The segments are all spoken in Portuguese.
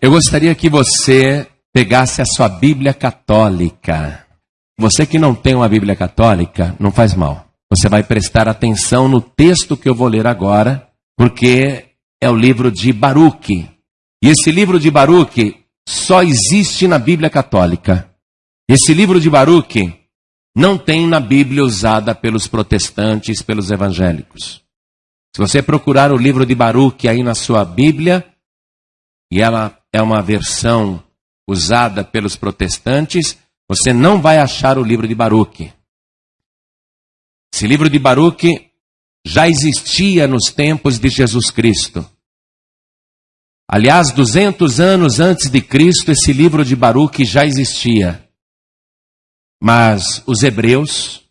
Eu gostaria que você pegasse a sua Bíblia católica. Você que não tem uma Bíblia católica, não faz mal. Você vai prestar atenção no texto que eu vou ler agora, porque é o livro de Baruque. E esse livro de Baruque só existe na Bíblia católica. Esse livro de Baruque não tem na Bíblia usada pelos protestantes, pelos evangélicos. Se você procurar o livro de Baruque aí na sua Bíblia, e ela é uma versão usada pelos protestantes, você não vai achar o livro de Baruque. Esse livro de Baruque já existia nos tempos de Jesus Cristo. Aliás, 200 anos antes de Cristo, esse livro de Baruque já existia. Mas os hebreus,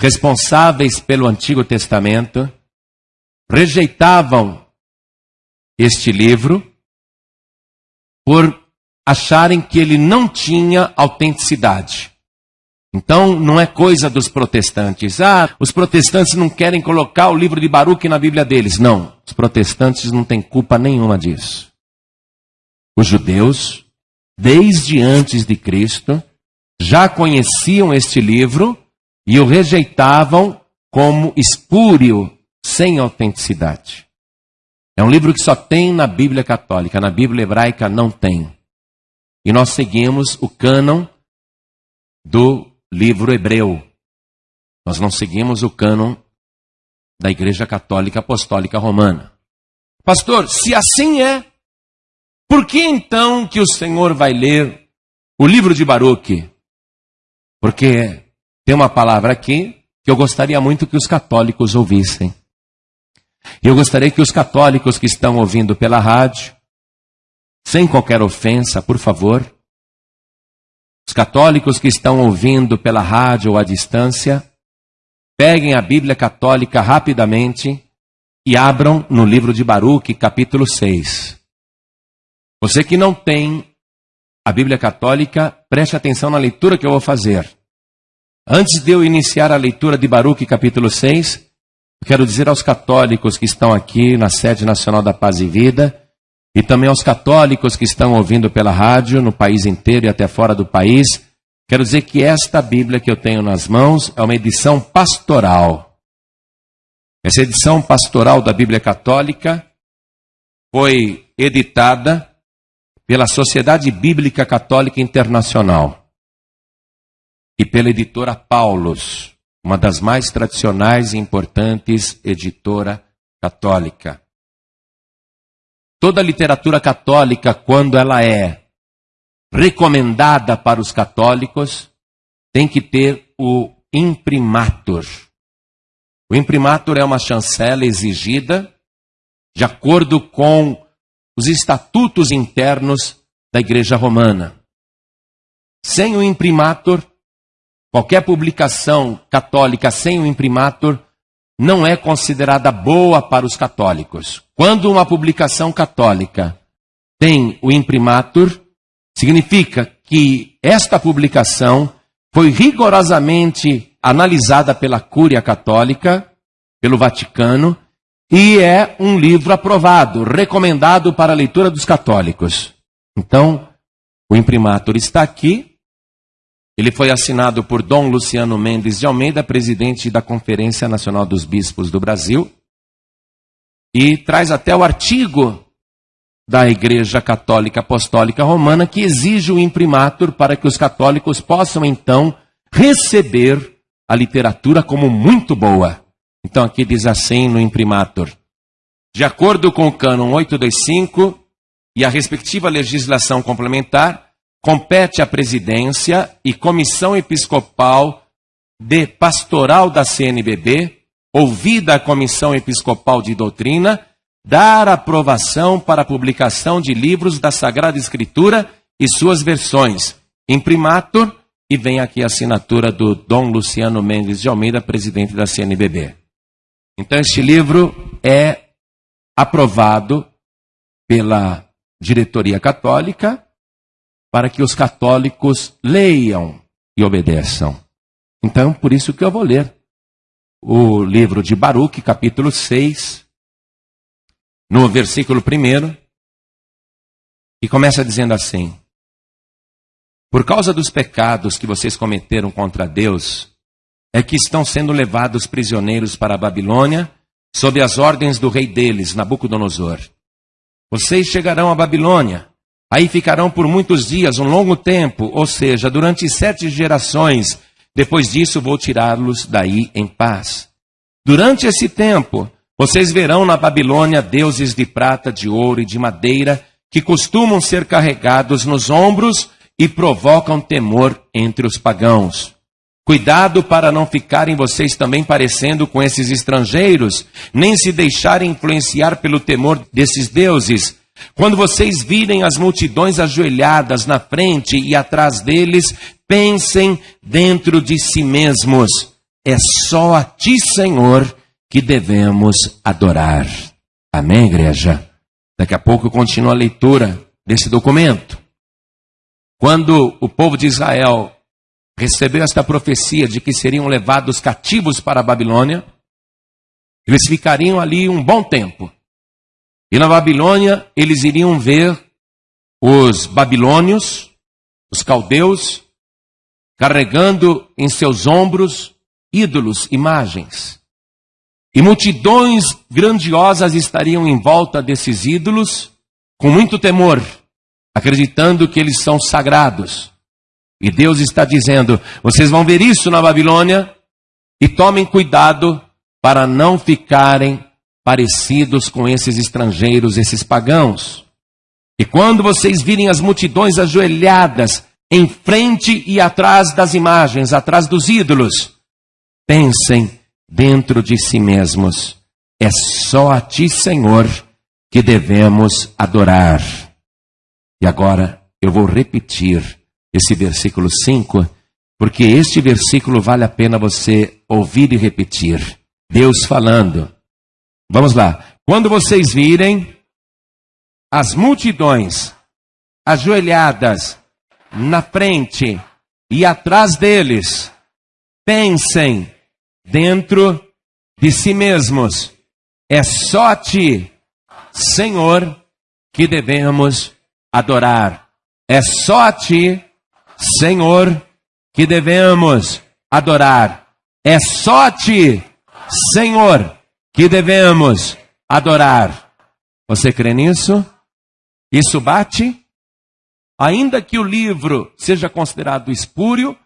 responsáveis pelo Antigo Testamento, rejeitavam este livro por acharem que ele não tinha autenticidade. Então, não é coisa dos protestantes. Ah, os protestantes não querem colocar o livro de Baruch na Bíblia deles. Não, os protestantes não têm culpa nenhuma disso. Os judeus, desde antes de Cristo, já conheciam este livro e o rejeitavam como espúrio, sem autenticidade. É um livro que só tem na Bíblia católica, na Bíblia hebraica não tem. E nós seguimos o cânon do livro hebreu. Nós não seguimos o cânon da Igreja Católica Apostólica Romana. Pastor, se assim é, por que então que o Senhor vai ler o livro de Baruque? Porque tem uma palavra aqui que eu gostaria muito que os católicos ouvissem. Eu gostaria que os católicos que estão ouvindo pela rádio, sem qualquer ofensa, por favor, os católicos que estão ouvindo pela rádio ou à distância, peguem a Bíblia católica rapidamente e abram no livro de Baruque, capítulo 6. Você que não tem a Bíblia católica, preste atenção na leitura que eu vou fazer. Antes de eu iniciar a leitura de Baruque, capítulo 6, Quero dizer aos católicos que estão aqui na sede nacional da Paz e Vida, e também aos católicos que estão ouvindo pela rádio no país inteiro e até fora do país, quero dizer que esta Bíblia que eu tenho nas mãos é uma edição pastoral. Essa edição pastoral da Bíblia Católica foi editada pela Sociedade Bíblica Católica Internacional e pela editora Paulos uma das mais tradicionais e importantes editora católica. Toda a literatura católica, quando ela é recomendada para os católicos, tem que ter o imprimatur. O imprimatur é uma chancela exigida de acordo com os estatutos internos da Igreja Romana. Sem o imprimatur, Qualquer publicação católica sem o imprimatur não é considerada boa para os católicos. Quando uma publicação católica tem o imprimatur, significa que esta publicação foi rigorosamente analisada pela Cúria Católica, pelo Vaticano, e é um livro aprovado, recomendado para a leitura dos católicos. Então, o imprimatur está aqui, ele foi assinado por Dom Luciano Mendes de Almeida, presidente da Conferência Nacional dos Bispos do Brasil, e traz até o artigo da Igreja Católica Apostólica Romana que exige o imprimatur para que os católicos possam então receber a literatura como muito boa. Então aqui diz assim no imprimatur: de acordo com o cânon 825 e a respectiva legislação complementar, compete à presidência e comissão episcopal de pastoral da CNBB, ouvida a comissão episcopal de doutrina, dar aprovação para a publicação de livros da Sagrada Escritura e suas versões, imprimatur, e vem aqui a assinatura do Dom Luciano Mendes de Almeida, presidente da CNBB. Então, este livro é aprovado pela diretoria católica para que os católicos leiam e obedeçam. Então, por isso que eu vou ler o livro de Baruque, capítulo 6, no versículo 1, E começa dizendo assim: Por causa dos pecados que vocês cometeram contra Deus, é que estão sendo levados prisioneiros para a Babilônia, sob as ordens do rei deles, Nabucodonosor. Vocês chegarão à Babilônia, aí ficarão por muitos dias, um longo tempo, ou seja, durante sete gerações. Depois disso, vou tirá-los daí em paz. Durante esse tempo, vocês verão na Babilônia deuses de prata, de ouro e de madeira que costumam ser carregados nos ombros e provocam temor entre os pagãos. Cuidado para não ficarem vocês também parecendo com esses estrangeiros, nem se deixarem influenciar pelo temor desses deuses. Quando vocês virem as multidões ajoelhadas na frente e atrás deles, pensem dentro de si mesmos: é só a ti, Senhor, que devemos adorar. Amém, igreja? Daqui a pouco continua a leitura desse documento. Quando o povo de Israel recebeu esta profecia de que seriam levados cativos para a Babilônia, eles ficariam ali um bom tempo. E na Babilônia eles iriam ver os babilônios, os caldeus, carregando em seus ombros ídolos, imagens. E multidões grandiosas estariam em volta desses ídolos, com muito temor, acreditando que eles são sagrados. E Deus está dizendo: vocês vão ver isso na Babilônia, e tomem cuidado para não ficarem parecidos com esses estrangeiros, esses pagãos. E quando vocês virem as multidões ajoelhadas em frente e atrás das imagens, atrás dos ídolos, pensem dentro de si mesmos: é só a Ti, Senhor, que devemos adorar. E agora eu vou repetir esse versículo 5, porque este versículo vale a pena você ouvir e repetir. Deus falando. Vamos lá. Quando vocês virem as multidões ajoelhadas na frente e atrás deles, pensem dentro de si mesmos. É só a ti, Senhor, que devemos adorar. É só a ti, Senhor, que devemos adorar. É só a ti, Senhor, que devemos adorar. Você crê nisso? Isso bate? Ainda que o livro seja considerado espúrio,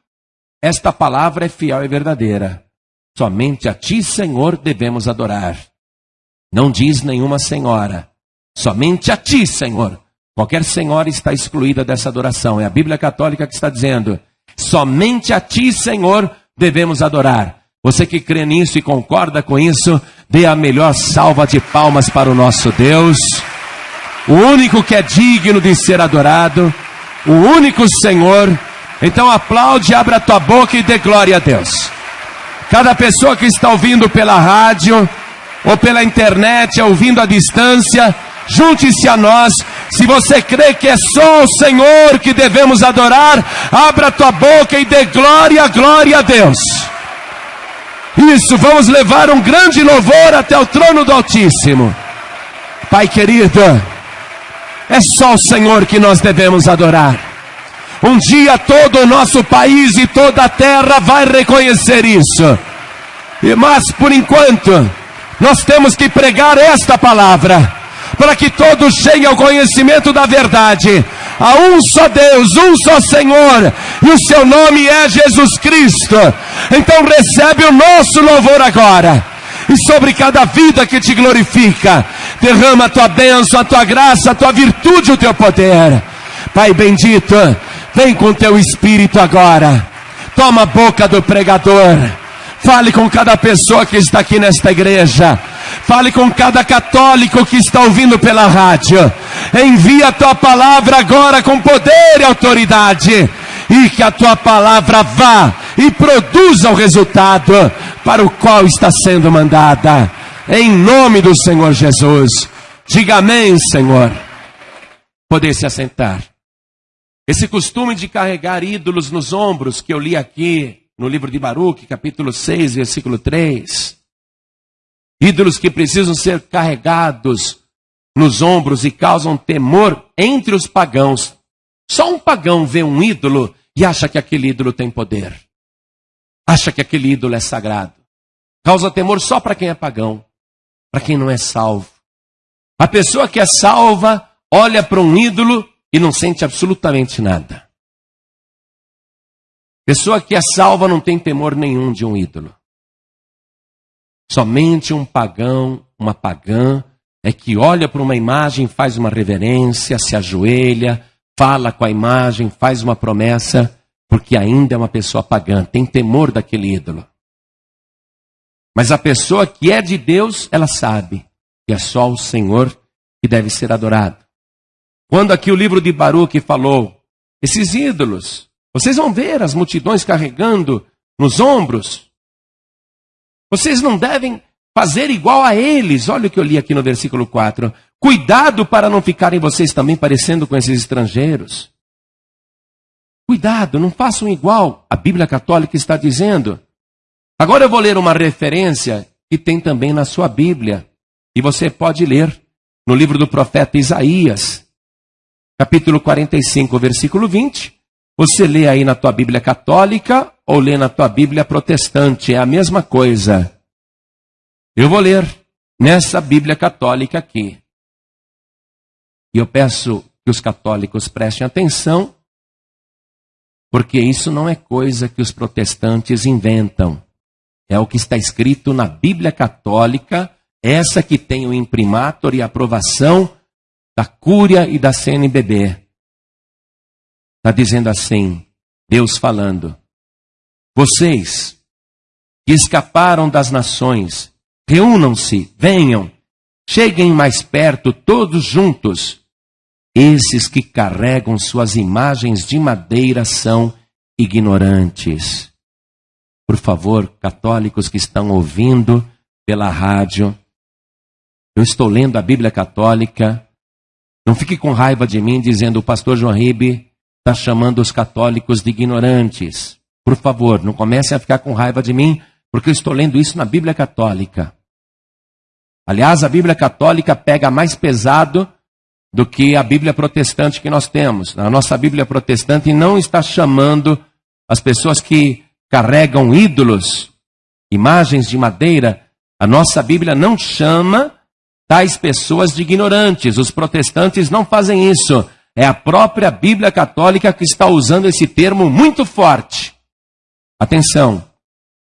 esta palavra é fiel e verdadeira. Somente a ti, Senhor, devemos adorar. Não diz nenhuma senhora. Somente a ti, Senhor. Qualquer senhora está excluída dessa adoração. É a Bíblia Católica que está dizendo: somente a ti, Senhor, devemos adorar. Você que crê nisso e concorda com isso, dê a melhor salva de palmas para o nosso Deus. O único que é digno de ser adorado, o único Senhor. Então aplaude, abra a tua boca e dê glória a Deus. Cada pessoa que está ouvindo pela rádio ou pela internet, ouvindo à distância, junte-se a nós. Se você crê que é só o Senhor que devemos adorar, abra tua boca e dê glória, glória a Deus. Isso, vamos levar um grande louvor até o trono do Altíssimo. Pai querido, é só o Senhor que nós devemos adorar. Um dia todo o nosso país e toda a terra vai reconhecer isso. Mas por enquanto, nós temos que pregar esta palavra, para que todos cheguem ao conhecimento da verdade. Há um só Deus, um só Senhor, e o seu nome é Jesus Cristo. Então recebe o nosso louvor agora. E sobre cada vida que te glorifica, derrama a tua bênção, a tua graça, a tua virtude, o teu poder. Pai bendito, Vem com teu espírito agora. Toma a boca do pregador. Fale com cada pessoa que está aqui nesta igreja. Fale com cada católico que está ouvindo pela rádio. Envia a tua palavra agora com poder e autoridade. E que a tua palavra vá e produza o resultado para o qual está sendo mandada. Em nome do Senhor Jesus. Diga amém, Senhor. Poder se assentar. Esse costume de carregar ídolos nos ombros, que eu li aqui no livro de Baruch, capítulo 6, versículo 3. Ídolos que precisam ser carregados nos ombros e causam temor entre os pagãos. Só um pagão vê um ídolo e acha que aquele ídolo tem poder. Acha que aquele ídolo é sagrado. Causa temor só para quem é pagão, para quem não é salvo. A pessoa que é salva olha para um ídolo e não sente absolutamente nada. Pessoa que é salva não tem temor nenhum de um ídolo. Somente um pagão, uma pagã, é que olha para uma imagem, faz uma reverência, se ajoelha, fala com a imagem, faz uma promessa, porque ainda é uma pessoa pagã, tem temor daquele ídolo. Mas a pessoa que é de Deus, ela sabe que é só o Senhor que deve ser adorado. Quando aqui o livro de Baruque falou, esses ídolos, vocês vão ver as multidões carregando nos ombros. Vocês não devem fazer igual a eles. Olha o que eu li aqui no versículo 4. Cuidado para não ficarem vocês também parecendo com esses estrangeiros. Cuidado, não façam igual. A Bíblia Católica está dizendo. Agora eu vou ler uma referência que tem também na sua Bíblia. E você pode ler no livro do profeta Isaías, capítulo 45, versículo 20. Você lê aí na tua Bíblia católica ou lê na tua Bíblia protestante, é a mesma coisa. Eu vou ler nessa Bíblia católica aqui. E eu peço que os católicos prestem atenção, porque isso não é coisa que os protestantes inventam. É o que está escrito na Bíblia católica, essa que tem o imprimatur e aprovação da Cúria e da CNBB. Está dizendo assim, Deus falando: Vocês que escaparam das nações, Reúnam-se, venham, cheguem mais perto todos juntos. Esses que carregam suas imagens de madeira são ignorantes. Por favor, católicos que estão ouvindo pela rádio, eu estou lendo a Bíblia Católica. Não fique com raiva de mim dizendo o pastor João Ribe está chamando os católicos de ignorantes. Por favor, não comecem a ficar com raiva de mim, porque eu estou lendo isso na Bíblia Católica. Aliás, a Bíblia católica pega mais pesado do que a Bíblia protestante que nós temos. A nossa Bíblia protestante não está chamando as pessoas que carregam ídolos, imagens de madeira. A nossa Bíblia não chama tais pessoas de ignorantes. Os protestantes não fazem isso. É a própria Bíblia católica que está usando esse termo muito forte. Atenção.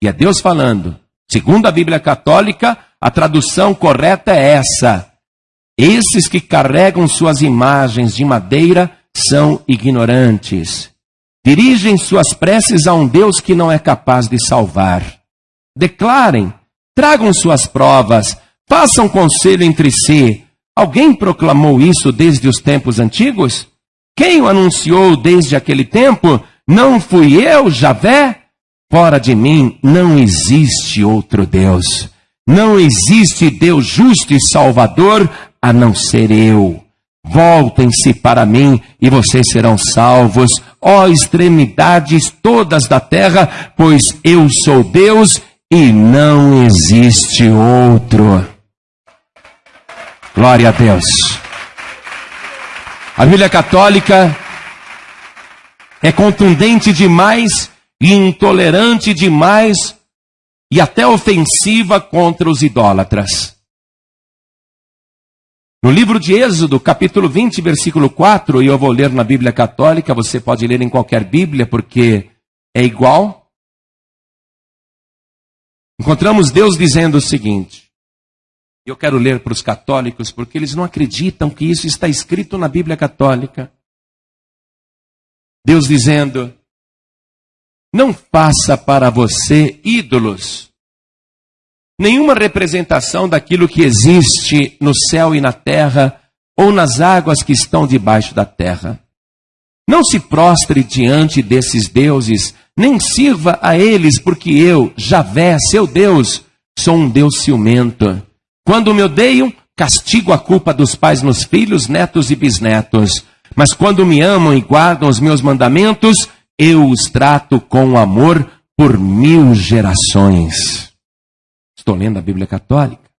E é Deus falando. Segundo a Bíblia católica, a tradução correta é essa: Esses que carregam suas imagens de madeira são ignorantes. Dirigem suas preces a um Deus que não é capaz de salvar. Declarem, tragam suas provas, façam conselho entre si. Alguém proclamou isso desde os tempos antigos? Quem o anunciou desde aquele tempo? Não fui eu, Javé? Fora de mim não existe outro Deus. Não existe Deus justo e salvador a não ser eu. Voltem-se para mim e vocês serão salvos, ó extremidades todas da terra, pois eu sou Deus e não existe outro. Glória a Deus. A Bíblia Católica é contundente demais e intolerante demais e até ofensiva contra os idólatras. No livro de Êxodo, capítulo 20, versículo 4, e eu vou ler na Bíblia Católica, você pode ler em qualquer Bíblia, porque é igual. Encontramos Deus dizendo o seguinte, eu quero ler para os católicos, porque eles não acreditam que isso está escrito na Bíblia Católica. Deus dizendo: não faça para você ídolos. Nenhuma representação daquilo que existe no céu e na terra, ou nas águas que estão debaixo da terra. Não se prostre diante desses deuses, nem sirva a eles, porque eu, Javé, seu Deus, sou um Deus ciumento. Quando me odeiam, castigo a culpa dos pais nos filhos, netos e bisnetos. Mas quando me amam e guardam os meus mandamentos, eu os trato com amor por mil gerações. Estou lendo a Bíblia Católica.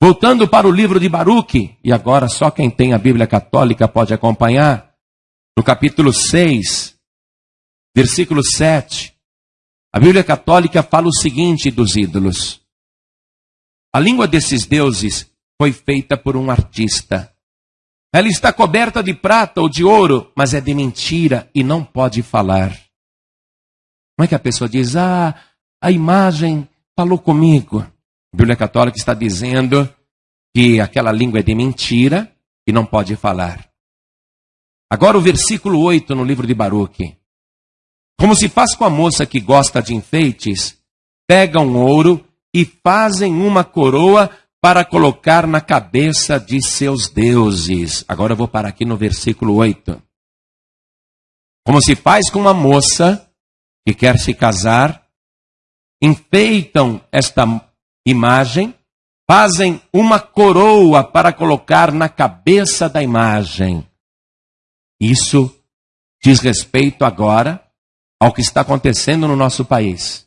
Voltando para o livro de Baruque, e agora só quem tem a Bíblia Católica pode acompanhar, no capítulo 6, versículo 7, a Bíblia Católica fala o seguinte dos ídolos: A língua desses deuses foi feita por um artista. Ela está coberta de prata ou de ouro, mas é de mentira e não pode falar. Como é que a pessoa diz: Ah, a imagem falou comigo? A Bíblia Católica está dizendo que aquela língua é de mentira e não pode falar. Agora o versículo 8 no livro de Baruque. Como se faz com a moça que gosta de enfeites, pegam ouro e fazem uma coroa para colocar na cabeça de seus deuses. Agora eu vou parar aqui no versículo 8. Como se faz com uma moça que quer se casar, enfeitam esta imagem, fazem uma coroa para colocar na cabeça da imagem. Isso diz respeito agora ao que está acontecendo no nosso país.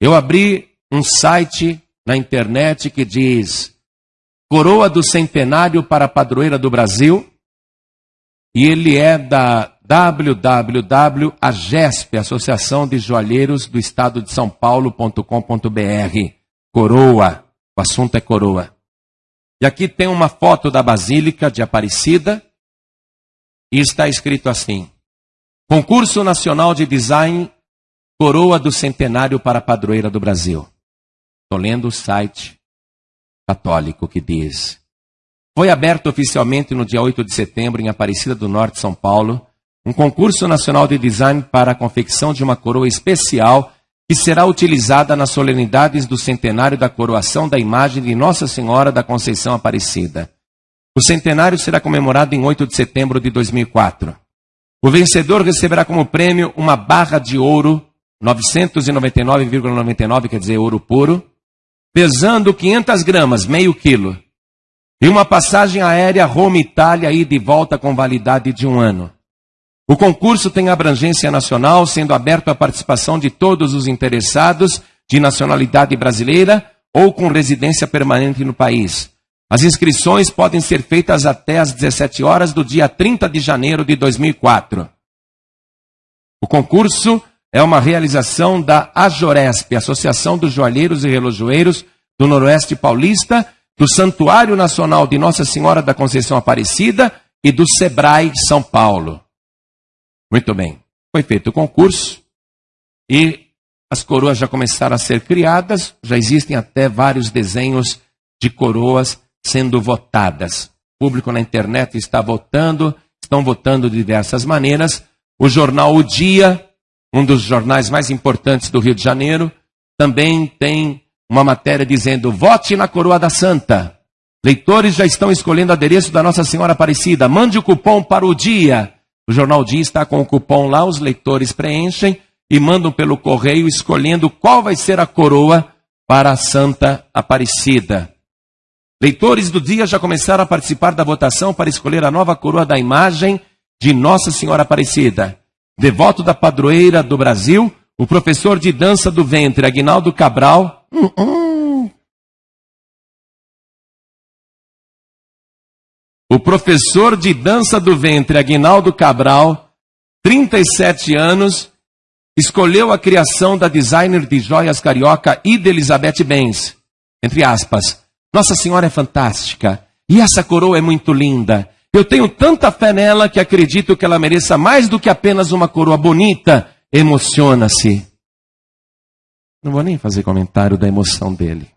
Eu abri um site na internet que diz Coroa do Centenário para a Padroeira do Brasil, e ele é da www.agesp, Associação de Joalheiros do Estado de São Paulo.com.br. Coroa, o assunto é coroa. E aqui tem uma foto da Basílica de Aparecida, e está escrito assim: Concurso Nacional de Design Coroa do Centenário para a Padroeira do Brasil. Estou lendo o site católico que diz: Foi aberto oficialmente no dia 8 de setembro em Aparecida do Norte, São Paulo, um concurso nacional de design para a confecção de uma coroa especial que será utilizada nas solenidades do centenário da coroação da imagem de Nossa Senhora da Conceição Aparecida. O centenário será comemorado em 8 de setembro de 2004. O vencedor receberá como prêmio uma barra de ouro, 999,99, ,99, quer dizer, ouro puro, pesando 500 gramas, meio quilo, e uma passagem aérea Roma-Itália e de volta com validade de um ano. O concurso tem abrangência nacional, sendo aberto à participação de todos os interessados de nacionalidade brasileira ou com residência permanente no país. As inscrições podem ser feitas até às 17 horas do dia 30 de janeiro de 2004. O concurso é uma realização da AJORESP, Associação dos Joalheiros e Relojoeiros do Noroeste Paulista, do Santuário Nacional de Nossa Senhora da Conceição Aparecida e do SEBRAE São Paulo. Muito bem. Foi feito o concurso e as coroas já começaram a ser criadas, já existem até vários desenhos de coroas sendo votadas. O público na internet está votando, estão votando de diversas maneiras. O jornal O Dia, um dos jornais mais importantes do Rio de Janeiro, também tem uma matéria dizendo: vote na coroa da Santa. Leitores já estão escolhendo o adereço da Nossa Senhora Aparecida. Mande o cupom para o dia. O jornal Dia está com o cupom lá, os leitores preenchem e mandam pelo correio escolhendo qual vai ser a coroa para a Santa Aparecida. Leitores do dia já começaram a participar da votação para escolher a nova coroa da imagem de Nossa Senhora Aparecida. Devoto da padroeira do Brasil, o professor de dança do ventre, Aguinaldo Cabral. Hum, hum. O professor de dança do ventre, Aguinaldo Cabral, 37 anos, escolheu a criação da designer de joias carioca Ida Elizabeth Benz. Entre aspas, nossa Senhora é fantástica. E essa coroa é muito linda. Eu tenho tanta fé nela que acredito que ela mereça mais do que apenas uma coroa bonita. Emociona-se. Não vou nem fazer comentário da emoção dele.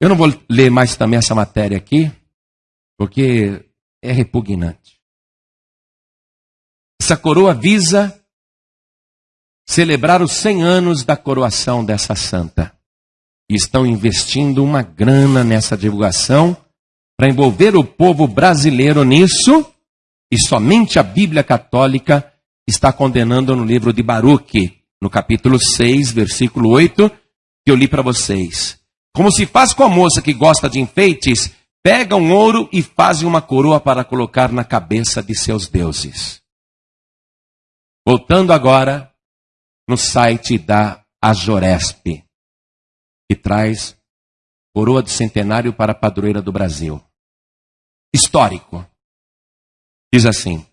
Eu não vou ler mais também essa matéria aqui, porque é repugnante. Essa coroa visa celebrar os 100 anos da coroação dessa santa e estão investindo uma grana nessa divulgação para envolver o povo brasileiro nisso, e somente a Bíblia Católica está condenando no livro de Baruque, no capítulo 6, versículo 8, que eu li para vocês. Como se faz com a moça que gosta de enfeites, pega um ouro e faz uma coroa para colocar na cabeça de seus deuses. Voltando agora no site da Ajoresp que traz coroa de centenário para a padroeira do Brasil. Histórico. Diz assim: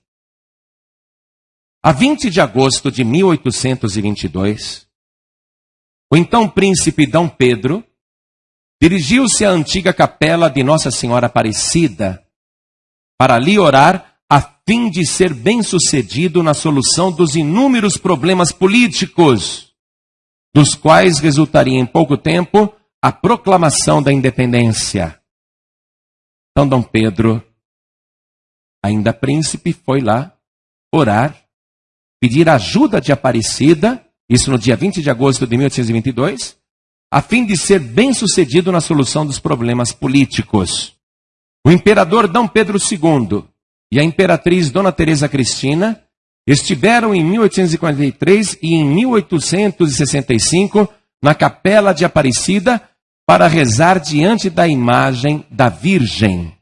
A 20 de agosto de 1822, o então príncipe Dom Pedro dirigiu-se à antiga capela de Nossa Senhora Aparecida para ali orar a fim de ser bem-sucedido na solução dos inúmeros problemas políticos, dos quais resultaria em pouco tempo a proclamação da independência. Então, Dom Pedro, ainda príncipe, foi lá orar, pedir ajuda de Aparecida, isso no dia 20 de agosto de 1822, a fim de ser bem-sucedido na solução dos problemas políticos. O imperador Dom Pedro II e a imperatriz Dona Teresa Cristina estiveram em 1843 e em 1865 na capela de Aparecida para rezar diante da imagem da Virgem.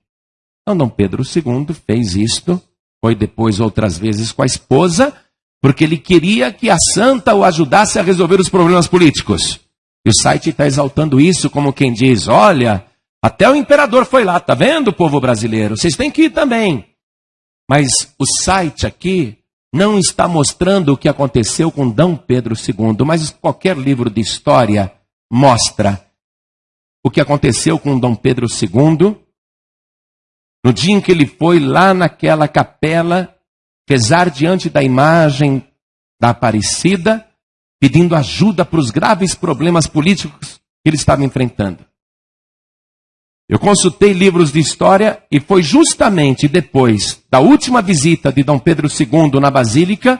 Então, Dom Pedro II fez isto, foi depois outras vezes com a esposa, porque ele queria que a santa o ajudasse a resolver os problemas políticos. E o site está exaltando isso como quem diz: olha, até o imperador foi lá, tá vendo, povo brasileiro? Vocês têm que ir também. Mas o site aqui não está mostrando o que aconteceu com D. Pedro II, mas qualquer livro de história mostra o que aconteceu com D. Pedro II no dia em que ele foi lá naquela capela rezar diante da imagem da Aparecida, pedindo ajuda para os graves problemas políticos que ele estava enfrentando. Eu consultei livros de história e foi justamente depois da última visita de Dom Pedro II na Basílica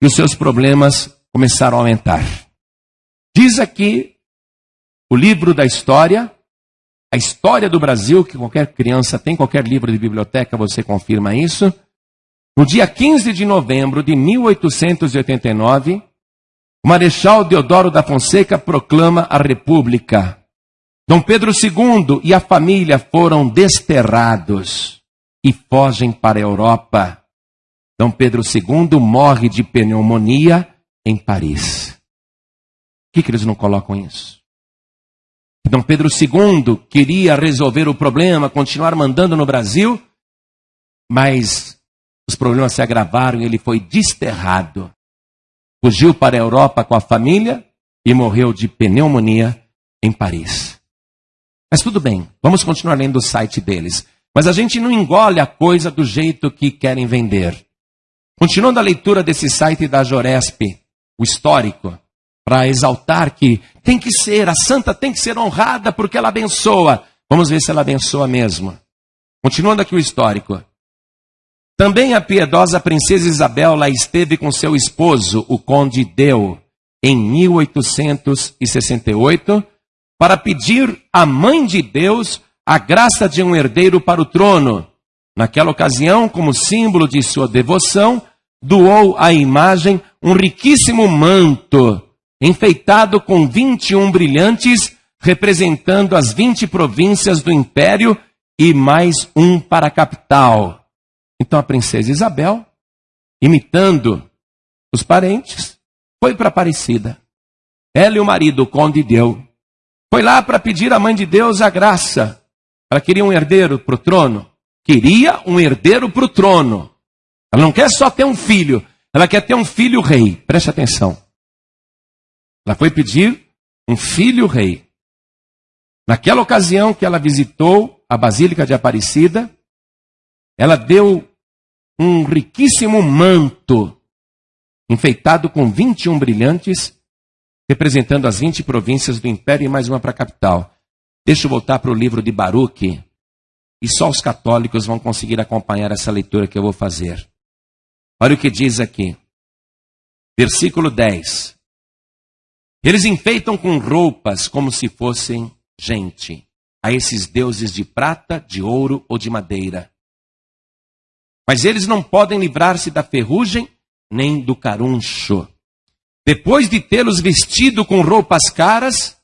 que os seus problemas começaram a aumentar. Diz aqui o livro da história, a história do Brasil, que qualquer criança tem, qualquer livro de biblioteca você confirma isso. No dia 15 de novembro de 1889, o Marechal Deodoro da Fonseca proclama a República. Dom Pedro II e a família foram desterrados e fogem para a Europa. Dom Pedro II morre de pneumonia em Paris. Por que, que eles não colocam isso? Dom Pedro II queria resolver o problema, continuar mandando no Brasil, mas os problemas se agravaram e ele foi desterrado. Fugiu para a Europa com a família e morreu de pneumonia em Paris. Mas tudo bem, vamos continuar lendo o site deles. Mas a gente não engole a coisa do jeito que querem vender. Continuando a leitura desse site da Joresp, o histórico, para exaltar que tem que ser, a santa tem que ser honrada porque ela abençoa. Vamos ver se ela abençoa mesmo. Continuando aqui o histórico. Também a piedosa princesa Isabel lá esteve com seu esposo, o conde Deu, em 1868, para pedir à mãe de Deus a graça de um herdeiro para o trono. Naquela ocasião, como símbolo de sua devoção, doou à imagem um riquíssimo manto, enfeitado com 21 brilhantes, representando as 20 províncias do império e mais um para a capital. Então a princesa Isabel, imitando os parentes, foi para Aparecida. Ela e o marido, o conde, deu foi lá para pedir à mãe de Deus a graça. Ela queria um herdeiro para o trono. Queria um herdeiro para o trono. Ela não quer só ter um filho, ela quer ter um filho rei. Preste atenção. Ela foi pedir um filho rei. Naquela ocasião que ela visitou a Basílica de Aparecida, ela deu um riquíssimo manto, enfeitado com 21 brilhantes, representando as 20 províncias do império e mais uma para a capital. Deixa eu voltar para o livro de Baruch, e só os católicos vão conseguir acompanhar essa leitura que eu vou fazer. Olha o que diz aqui. Versículo 10. Eles enfeitam com roupas como se fossem gente, a esses deuses de prata, de ouro ou de madeira. Mas eles não podem livrar-se da ferrugem nem do caruncho. Depois de tê-los vestido com roupas caras,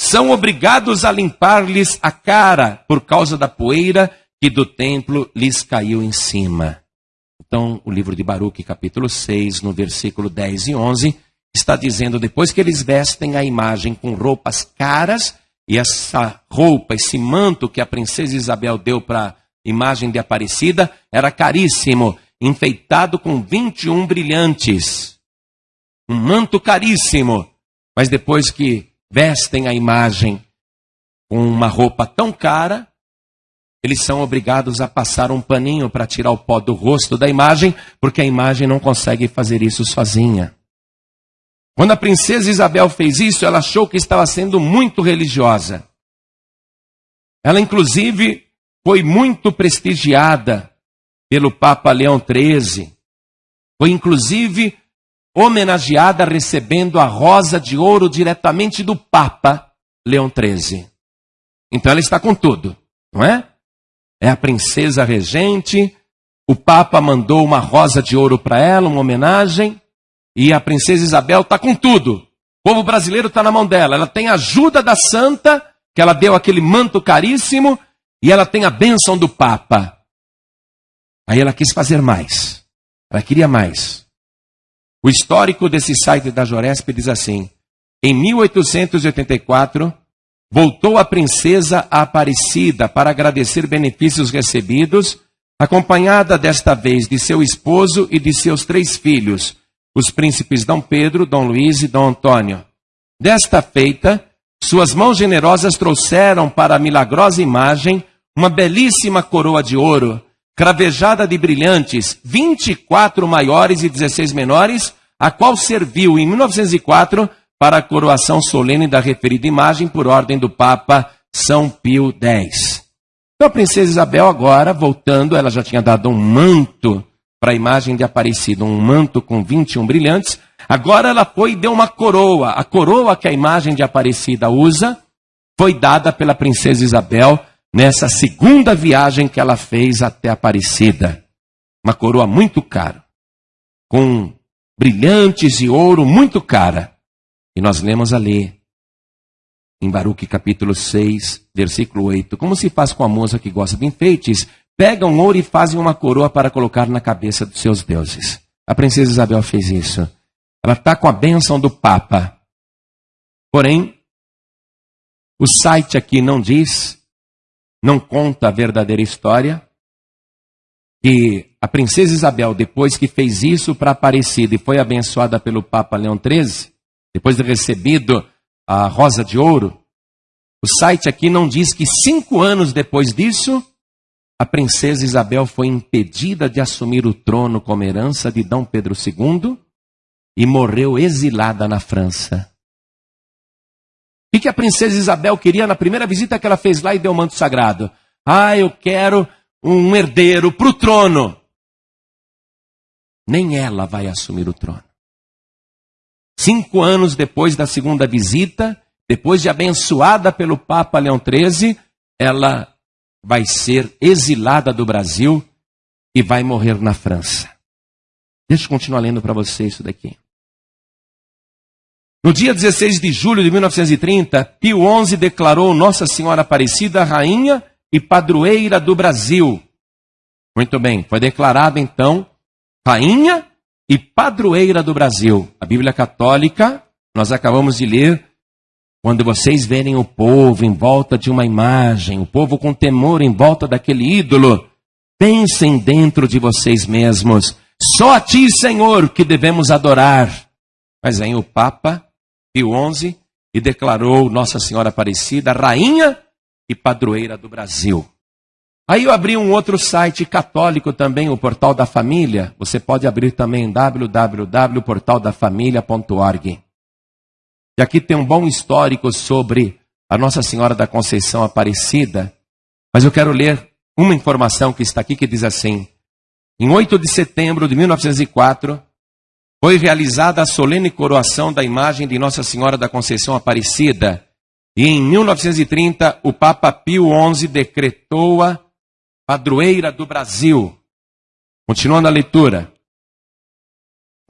são obrigados a limpar-lhes a cara por causa da poeira que do templo lhes caiu em cima. Então, o livro de Baruque, capítulo 6, no versículo 10 e 11, está dizendo: depois que eles vestem a imagem com roupas caras, E essa roupa, esse manto que a princesa Isabel deu para a imagem de Aparecida era caríssimo, enfeitado com 21 brilhantes. Um manto caríssimo. Mas depois que vestem a imagem com uma roupa tão cara, eles são obrigados a passar um paninho para tirar o pó do rosto da imagem, porque a imagem não consegue fazer isso sozinha. Quando a princesa Isabel fez isso, ela achou que estava sendo muito religiosa. Ela, inclusive, foi muito prestigiada pelo Papa Leão XIII. Foi, inclusive, homenageada recebendo a rosa de ouro diretamente do Papa Leão XIII. Então ela está com tudo, não é? É a princesa regente, o Papa mandou uma rosa de ouro para ela, uma homenagem. E a princesa Isabel está com tudo. O povo brasileiro está na mão dela. Ela tem a ajuda da santa, que ela deu aquele manto caríssimo, e ela tem a bênção do Papa. Aí ela quis fazer mais. Ela queria mais. O histórico desse site da Joresp diz assim: em 1884, voltou a princesa Aparecida para agradecer benefícios recebidos, acompanhada desta vez de seu esposo e de seus três filhos, os príncipes Dom Pedro, Dom Luís e Dom Antônio. Desta feita, suas mãos generosas trouxeram para a milagrosa imagem uma belíssima coroa de ouro, cravejada de brilhantes, 24 maiores e 16 menores, a qual serviu em 1904 para a coroação solene da referida imagem por ordem do Papa São Pio X. Então a princesa Isabel agora, voltando, ela já tinha dado um manto para a imagem de Aparecida, um manto com 21 brilhantes. Agora ela foi e deu uma coroa. A coroa que a imagem de Aparecida usa foi dada pela princesa Isabel nessa segunda viagem que ela fez até Aparecida. Uma coroa muito cara, com brilhantes e ouro muito cara. E nós lemos ali, em Baruque capítulo 6, versículo 8, como se faz com a moça que gosta de enfeites, pegam ouro e fazem uma coroa para colocar na cabeça dos seus deuses. A princesa Isabel fez isso. Ela está com a bênção do Papa. Porém, o site aqui não diz, não conta a verdadeira história, que a princesa Isabel, depois que fez isso para Aparecida e foi abençoada pelo Papa Leão XIII, depois de recebido a rosa de ouro, o site aqui não diz que cinco anos depois disso, a princesa Isabel foi impedida de assumir o trono como herança de Dom Pedro II e morreu exilada na França. O que a princesa Isabel queria na primeira visita que ela fez lá e deu o manto sagrado? Ah, eu quero um herdeiro para o trono. Nem ela vai assumir o trono. Cinco anos depois da segunda visita, depois de abençoada pelo Papa Leão XIII, ela vai ser exilada do Brasil e vai morrer na França. Deixa eu continuar lendo para você isso daqui. No dia 16 de julho de 1930, Pio XI declarou Nossa Senhora Aparecida rainha e padroeira do Brasil. Muito bem, foi declarada então rainha e padroeira do Brasil. A Bíblia Católica, nós acabamos de ler, quando vocês verem o povo em volta de uma imagem, o povo com temor em volta daquele ídolo, pensem dentro de vocês mesmos: só a Ti, Senhor, que devemos adorar. Mas vem o Papa Pio XI e declarou Nossa Senhora Aparecida rainha e padroeira do Brasil. Aí eu abri um outro site católico também, o Portal da Família. Você pode abrir também www.portaldafamilia.org. E aqui tem um bom histórico sobre a Nossa Senhora da Conceição Aparecida, mas eu quero ler uma informação que está aqui que diz assim: Em 8 de setembro de 1904, foi realizada a solene coroação da imagem de Nossa Senhora da Conceição Aparecida, e em 1930 o Papa Pio XI decretou-a padroeira do Brasil. Continuando a leitura.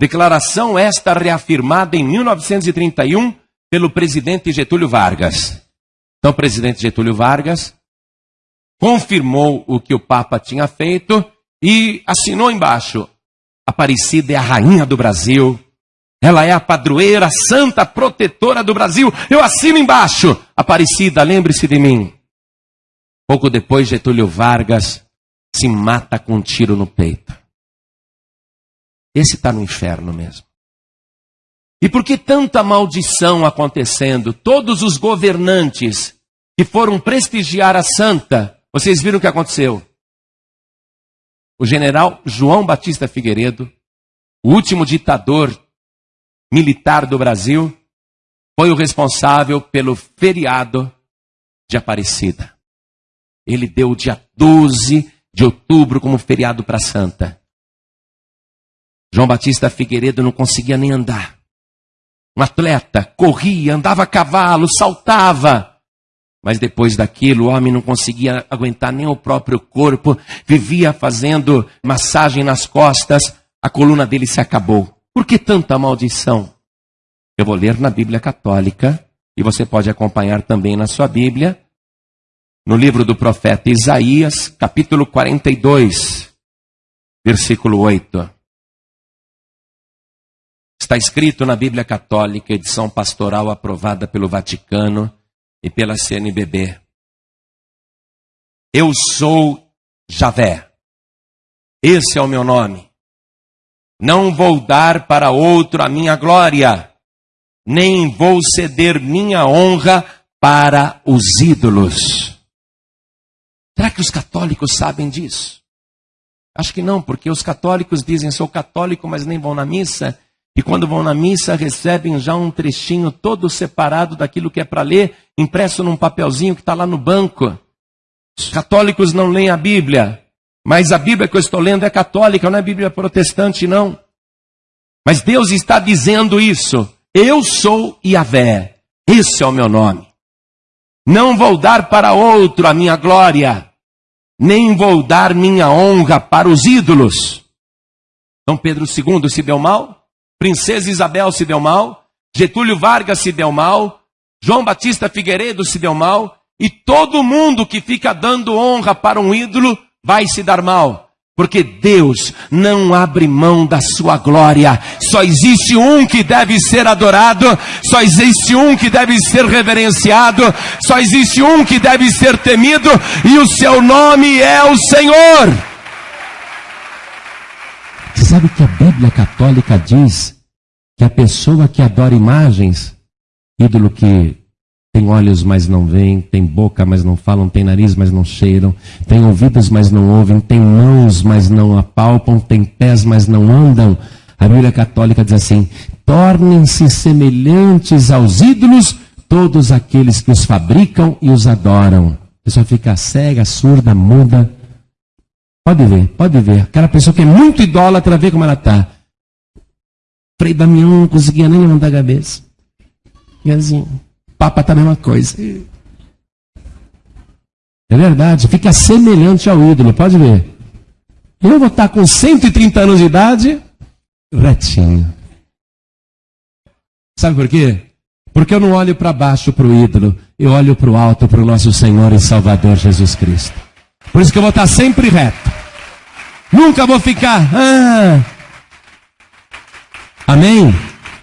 Declaração esta reafirmada em 1931 pelo presidente Getúlio Vargas. Então, o presidente Getúlio Vargas confirmou o que o Papa tinha feito e assinou embaixo: Aparecida é a rainha do Brasil Ela é a padroeira, santa protetora do Brasil. Eu assino embaixo. Aparecida, lembre-se de mim. Pouco depois, Getúlio Vargas se mata com um tiro no peito. Esse está no inferno mesmo. E por que tanta maldição acontecendo? Todos os governantes que foram prestigiar a santa, vocês viram o que aconteceu? O general João Batista Figueiredo, o último ditador militar do Brasil, foi o responsável pelo feriado de Aparecida. Ele deu o dia 12 de outubro como feriado para a santa. João Batista Figueiredo não conseguia nem andar. Um atleta, corria, andava a cavalo, saltava. Mas depois daquilo, o homem não conseguia aguentar nem o próprio corpo, vivia fazendo massagem nas costas, a coluna dele se acabou. Por que tanta maldição? Eu vou ler na Bíblia Católica, e você pode acompanhar também na sua Bíblia, no livro do profeta Isaías, capítulo 42, versículo 8. Está escrito na Bíblia Católica, edição pastoral aprovada pelo Vaticano e pela CNBB. Eu sou Javé. Esse é o meu nome. Não vou dar para outro a minha glória, nem vou ceder minha honra para os ídolos. Será que os católicos sabem disso? Acho que não, porque os católicos dizem sou católico, mas nem vão na missa, e quando vão na missa recebem já um trechinho todo separado daquilo que é para ler, impresso num papelzinho que está lá no banco. Os católicos não leem a Bíblia, mas a Bíblia que eu estou lendo é católica, não é Bíblia protestante, não. Mas Deus está dizendo isso. Eu sou Yahvé. Esse é o meu nome. Não vou dar para outro a minha glória, nem vou dar minha honra para os ídolos. Dom Pedro II se deu mal, Princesa Isabel se deu mal, Getúlio Vargas se deu mal, João Batista Figueiredo se deu mal, e todo mundo que fica dando honra para um ídolo vai se dar mal. Porque Deus não abre mão da sua glória. Só existe um que deve ser adorado, só existe um que deve ser reverenciado, só existe um que deve ser temido, e o seu nome é o Senhor. Sabe que a Bíblia Católica diz que a pessoa que adora imagens, ídolo que tem olhos, mas não veem, tem boca, mas não falam, tem nariz, mas não cheiram, tem ouvidos, mas não ouvem, tem mãos, mas não apalpam, tem pés, mas não andam. A Bíblia Católica diz assim: tornem-se semelhantes aos ídolos todos aqueles que os fabricam e os adoram. A pessoa fica cega, surda, muda. Pode ver, pode ver. Aquela pessoa que é muito idólatra, vê como ela está. Frei Damião não conseguia nem levantar a cabeça. E assim. Papa está a mesma coisa. É verdade, fica semelhante ao ídolo, pode ver. Eu vou estar com 130 anos de idade, retinho. Sabe por quê? Porque eu não olho para baixo para o ídolo, eu olho para o alto para o nosso Senhor e Salvador Jesus Cristo. Por isso que eu vou estar sempre reto. Nunca vou ficar. Ah. Amém?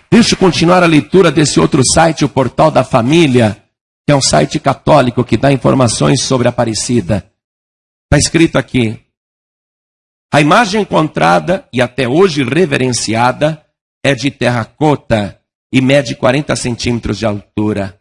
Deixa eu continuar a leitura desse outro site, o Portal da Família, que é um site católico que dá informações sobre a Aparecida. Está escrito aqui: a imagem encontrada e até hoje reverenciada é de terracota e mede 40 centímetros de altura.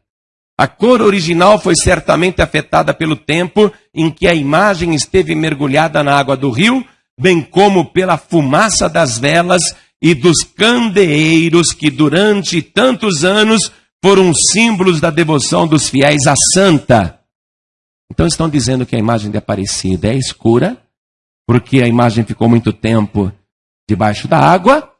A cor original foi certamente afetada pelo tempo em que a imagem esteve mergulhada na água do rio, bem como pela fumaça das velas e dos candeeiros que durante tantos anos foram símbolos da devoção dos fiéis à santa. Então estão dizendo que a imagem de Aparecida é escura, porque a imagem ficou muito tempo debaixo da água,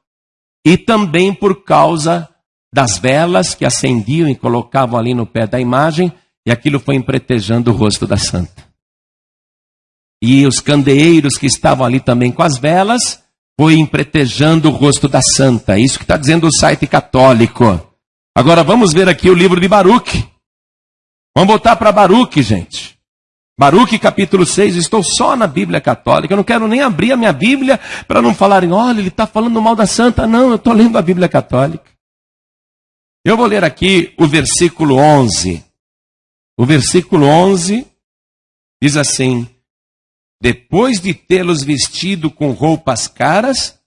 e também por causa das velas que acendiam e colocavam ali no pé da imagem, e aquilo foi empretejando o rosto da santa. E os candeeiros que estavam ali também com as velas, foi empretejando o rosto da santa. É isso que está dizendo o site católico. Agora vamos ver aqui o livro de Baruch. Vamos voltar para Baruch, gente. Baruque capítulo 6, estou só na Bíblia Católica, eu não quero nem abrir a minha Bíblia para não falarem, olha, ele está falando mal da Santa. Não, eu estou lendo a Bíblia Católica. Eu vou ler aqui o versículo 11. O versículo 11 diz assim: Depois de tê-los vestido com roupas caras,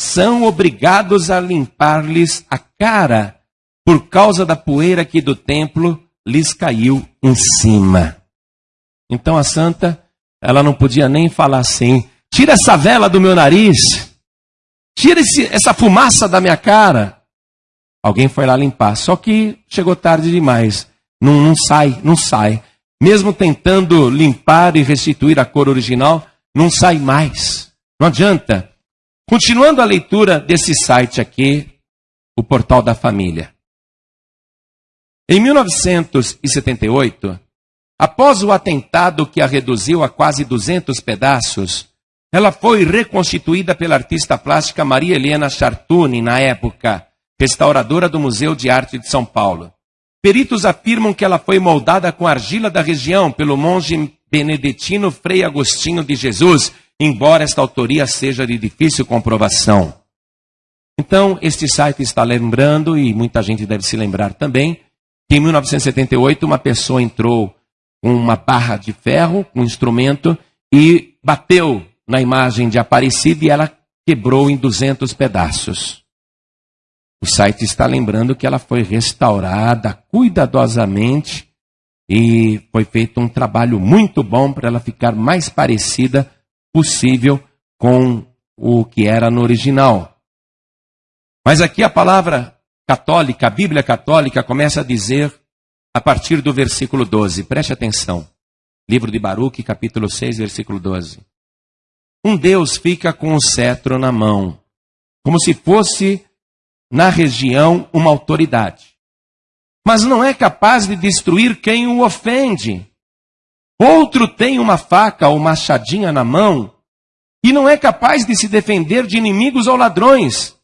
são obrigados a limpar-lhes a cara, por causa da poeira que do templo lhes caiu em cima. Então a santa, ela não podia nem falar assim: tira essa vela do meu nariz, tira esse, essa fumaça da minha cara. Alguém foi lá limpar, só que chegou tarde demais. Não, não sai, não sai. Mesmo tentando limpar e restituir a cor original, não sai mais. Não adianta. Continuando a leitura desse site aqui, o Portal da Família. Em 1978, Após o atentado que a reduziu a quase 200 pedaços, ela foi reconstituída pela artista plástica Maria Helena Chartuni, na época, restauradora do Museu de Arte de São Paulo. Peritos afirmam que ela foi moldada com argila da região pelo monge beneditino Frei Agostinho de Jesus, embora esta autoria seja de difícil comprovação. Então, este site está lembrando, e muita gente deve se lembrar também, que em 1978 uma pessoa entrou uma barra de ferro, um instrumento, e bateu na imagem de Aparecida e ela quebrou em 200 pedaços. O site está lembrando que ela foi restaurada cuidadosamente e foi feito um trabalho muito bom para ela ficar mais parecida possível com o que era no original. Mas aqui a palavra católica, a Bíblia católica, começa a dizer a partir do versículo 12. Preste atenção. Livro de Baruque, capítulo 6, versículo 12. Um Deus fica com o cetro na mão, como se fosse na região uma autoridade. Mas não é capaz de destruir quem o ofende. Outro tem uma faca ou machadinha na mão e não é capaz de se defender de inimigos ou ladrões.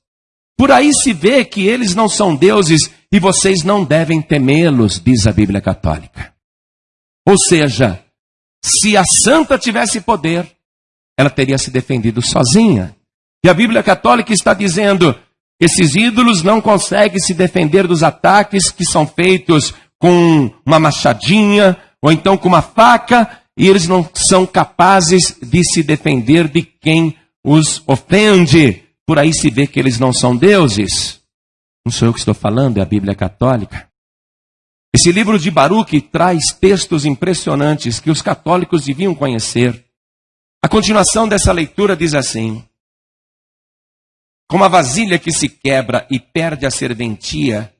Por aí se vê que eles não são deuses e vocês não devem temê-los, diz a Bíblia Católica. Ou seja, se a santa tivesse poder, ela teria se defendido sozinha. E a Bíblia Católica está dizendo: esses ídolos não conseguem se defender dos ataques que são feitos com uma machadinha ou então com uma faca, e eles não são capazes de se defender de quem os ofende. Por aí se vê que eles não são deuses. Não sou eu que estou falando, é a Bíblia Católica. Esse livro de Baruch traz textos impressionantes que os católicos deviam conhecer. A continuação dessa leitura diz assim: Como a vasilha que se quebra e perde a serventia,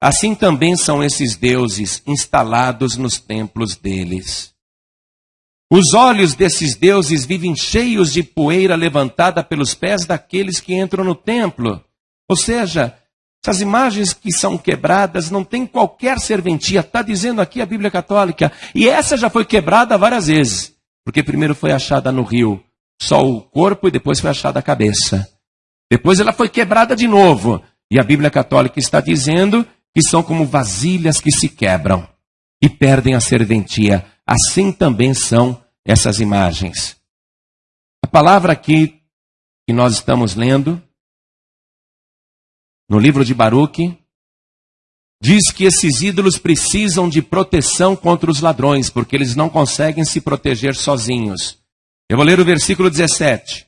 assim também são esses deuses instalados nos templos deles. Os olhos desses deuses vivem cheios de poeira levantada pelos pés daqueles que entram no templo. Ou seja, essas imagens que são quebradas não têm qualquer serventia, está dizendo aqui a Bíblia Católica. E essa já foi quebrada várias vezes, porque primeiro foi achada no rio só o corpo e depois foi achada a cabeça. Depois ela foi quebrada de novo. E a Bíblia Católica está dizendo que são como vasilhas que se quebram e perdem a serventia. Assim também são essas imagens. A palavra aqui que nós estamos lendo, no livro de Baruque, diz que esses ídolos precisam de proteção contra os ladrões, porque eles não conseguem se proteger sozinhos. Eu vou ler o versículo 17.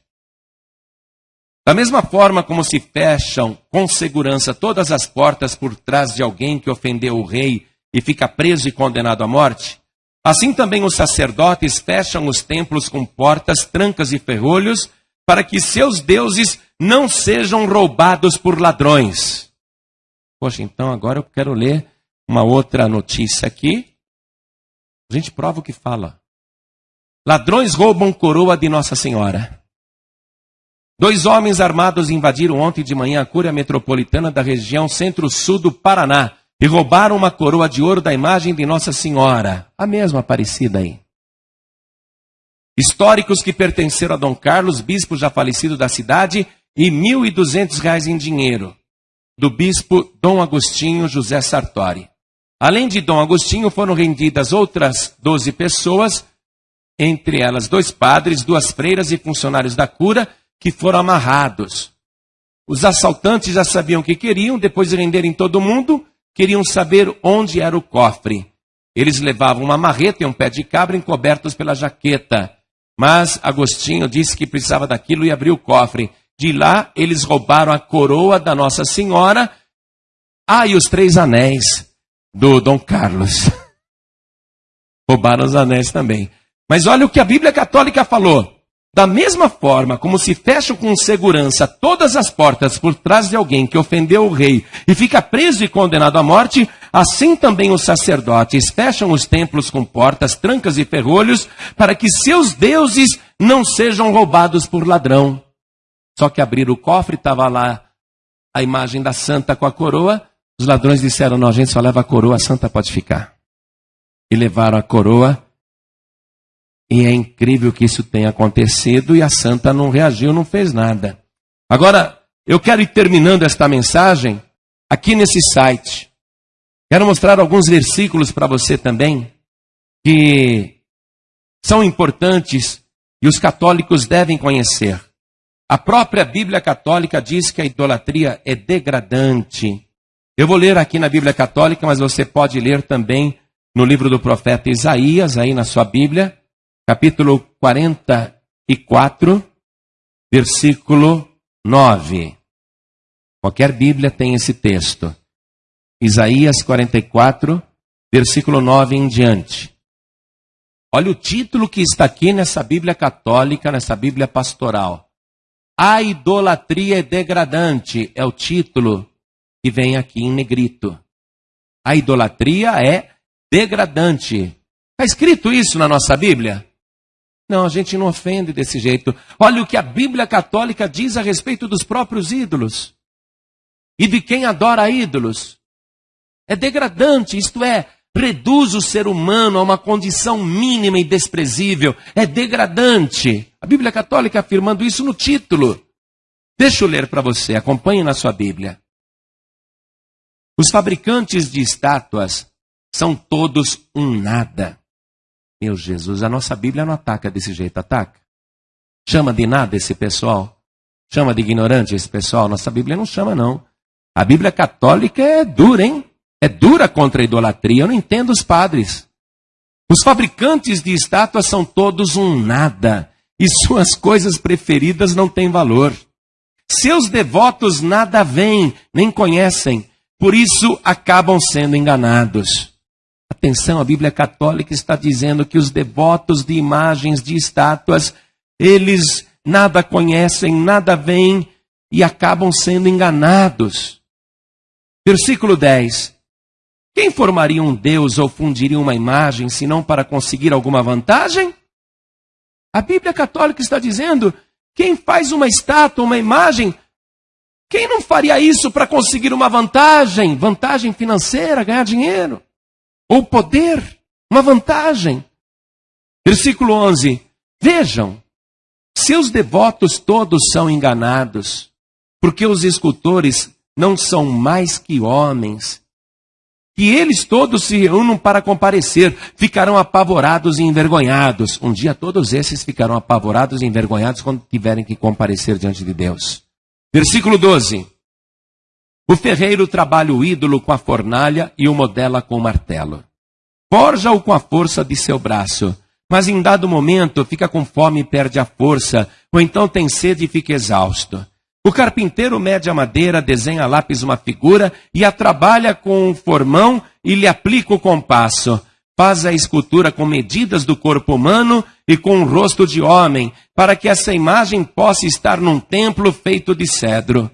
Da mesma forma como se fecham com segurança todas as portas por trás de alguém que ofendeu o rei e fica preso e condenado à morte, Assim também os sacerdotes fecham os templos com portas, trancas e ferrolhos, para que seus deuses não sejam roubados por ladrões. Poxa, então agora eu quero ler uma outra notícia aqui. A gente prova o que fala. Ladrões roubam coroa de Nossa Senhora. Dois homens armados invadiram ontem de manhã a Cúria Metropolitana da região centro-sul do Paraná e roubaram uma coroa de ouro da imagem de Nossa Senhora, a mesma Aparecida aí. Históricos que pertenceram a Dom Carlos, bispo já falecido da cidade, e R$ 1.200 em dinheiro, do bispo Dom Agostinho José Sartori. Além de Dom Agostinho, foram rendidas outras 12 pessoas entre elas dois padres, duas freiras e funcionários da cura, que foram amarrados. Os assaltantes já sabiam o que queriam, depois de renderem todo mundo, queriam saber onde era o cofre. Eles levavam uma marreta e um pé de cabra encobertos pela jaqueta. Mas Agostinho disse que precisava daquilo e abriu o cofre. De lá, eles roubaram a coroa da Nossa Senhora. Ah, e os três anéis do Dom Carlos. roubaram os anéis também. Mas olha o que a Bíblia Católica falou. Da mesma forma como se fecham com segurança todas as portas por trás de alguém que ofendeu o rei e fica preso e condenado à morte, assim também os sacerdotes fecham os templos com portas, trancas e ferrolhos para que seus deuses não sejam roubados por ladrão. Só que abrir o cofre estava lá a imagem da santa com a coroa. Os ladrões disseram: Não, a gente só leva a coroa, a santa pode ficar. E levaram a coroa e é incrível que isso tenha acontecido e a santa não reagiu, não fez nada. Agora, eu quero ir terminando esta mensagem aqui nesse site. Quero mostrar alguns versículos para você também que são importantes e os católicos devem conhecer. A própria Bíblia Católica diz que a idolatria é degradante. Eu vou ler aqui na Bíblia Católica, mas você pode ler também no livro do profeta Isaías, aí na sua Bíblia capítulo 44, versículo 9. Qualquer Bíblia tem esse texto. Isaías 44, versículo 9 em diante. Olha o título que está aqui nessa Bíblia católica, nessa Bíblia pastoral. A idolatria é degradante é o título que vem aqui em negrito. A idolatria é degradante. Está escrito isso na nossa Bíblia? Não, a gente não ofende desse jeito. Olha o que a Bíblia Católica diz a respeito dos próprios ídolos e de quem adora ídolos. É degradante, isto é, reduz o ser humano a uma condição mínima e desprezível. É degradante. A Bíblia Católica afirmando isso no título. Deixa eu ler para você, acompanhe na sua Bíblia. Os fabricantes de estátuas são todos um nada. Meu Jesus, a nossa Bíblia não ataca desse jeito, ataca? Chama de nada esse pessoal? Chama de ignorante esse pessoal? Nossa Bíblia não chama, não. A Bíblia católica é dura, hein? É dura contra a idolatria. Eu não entendo os padres. Os fabricantes de estátuas são todos um nada. E suas coisas preferidas não têm valor. Seus devotos nada veem, nem conhecem. Por isso acabam sendo enganados. Atenção, a Bíblia Católica está dizendo que os devotos de imagens, de estátuas, eles nada conhecem, nada veem e acabam sendo enganados. Versículo 10. Quem formaria um Deus ou fundiria uma imagem senão para conseguir alguma vantagem? A Bíblia Católica está dizendo: quem faz uma estátua, uma imagem, quem não faria isso para conseguir uma vantagem? Vantagem financeira, ganhar dinheiro ou poder, uma vantagem. Versículo 11: Vejam, seus devotos todos são enganados, porque os escultores não são mais que homens. E eles todos se reúnam para comparecer, ficarão apavorados e envergonhados. Um dia todos esses ficarão apavorados e envergonhados quando tiverem que comparecer diante de Deus. Versículo 12. O ferreiro trabalha o ídolo com a fornalha e o modela com o martelo. Forja-o com a força de seu braço, mas em dado momento fica com fome e perde a força, ou então tem sede e fica exausto. O carpinteiro mede a madeira, desenha a lápis uma figura e a trabalha com um formão e lhe aplica o compasso. Faz a escultura com medidas do corpo humano e com o rosto de homem, para que essa imagem possa estar num templo feito de cedro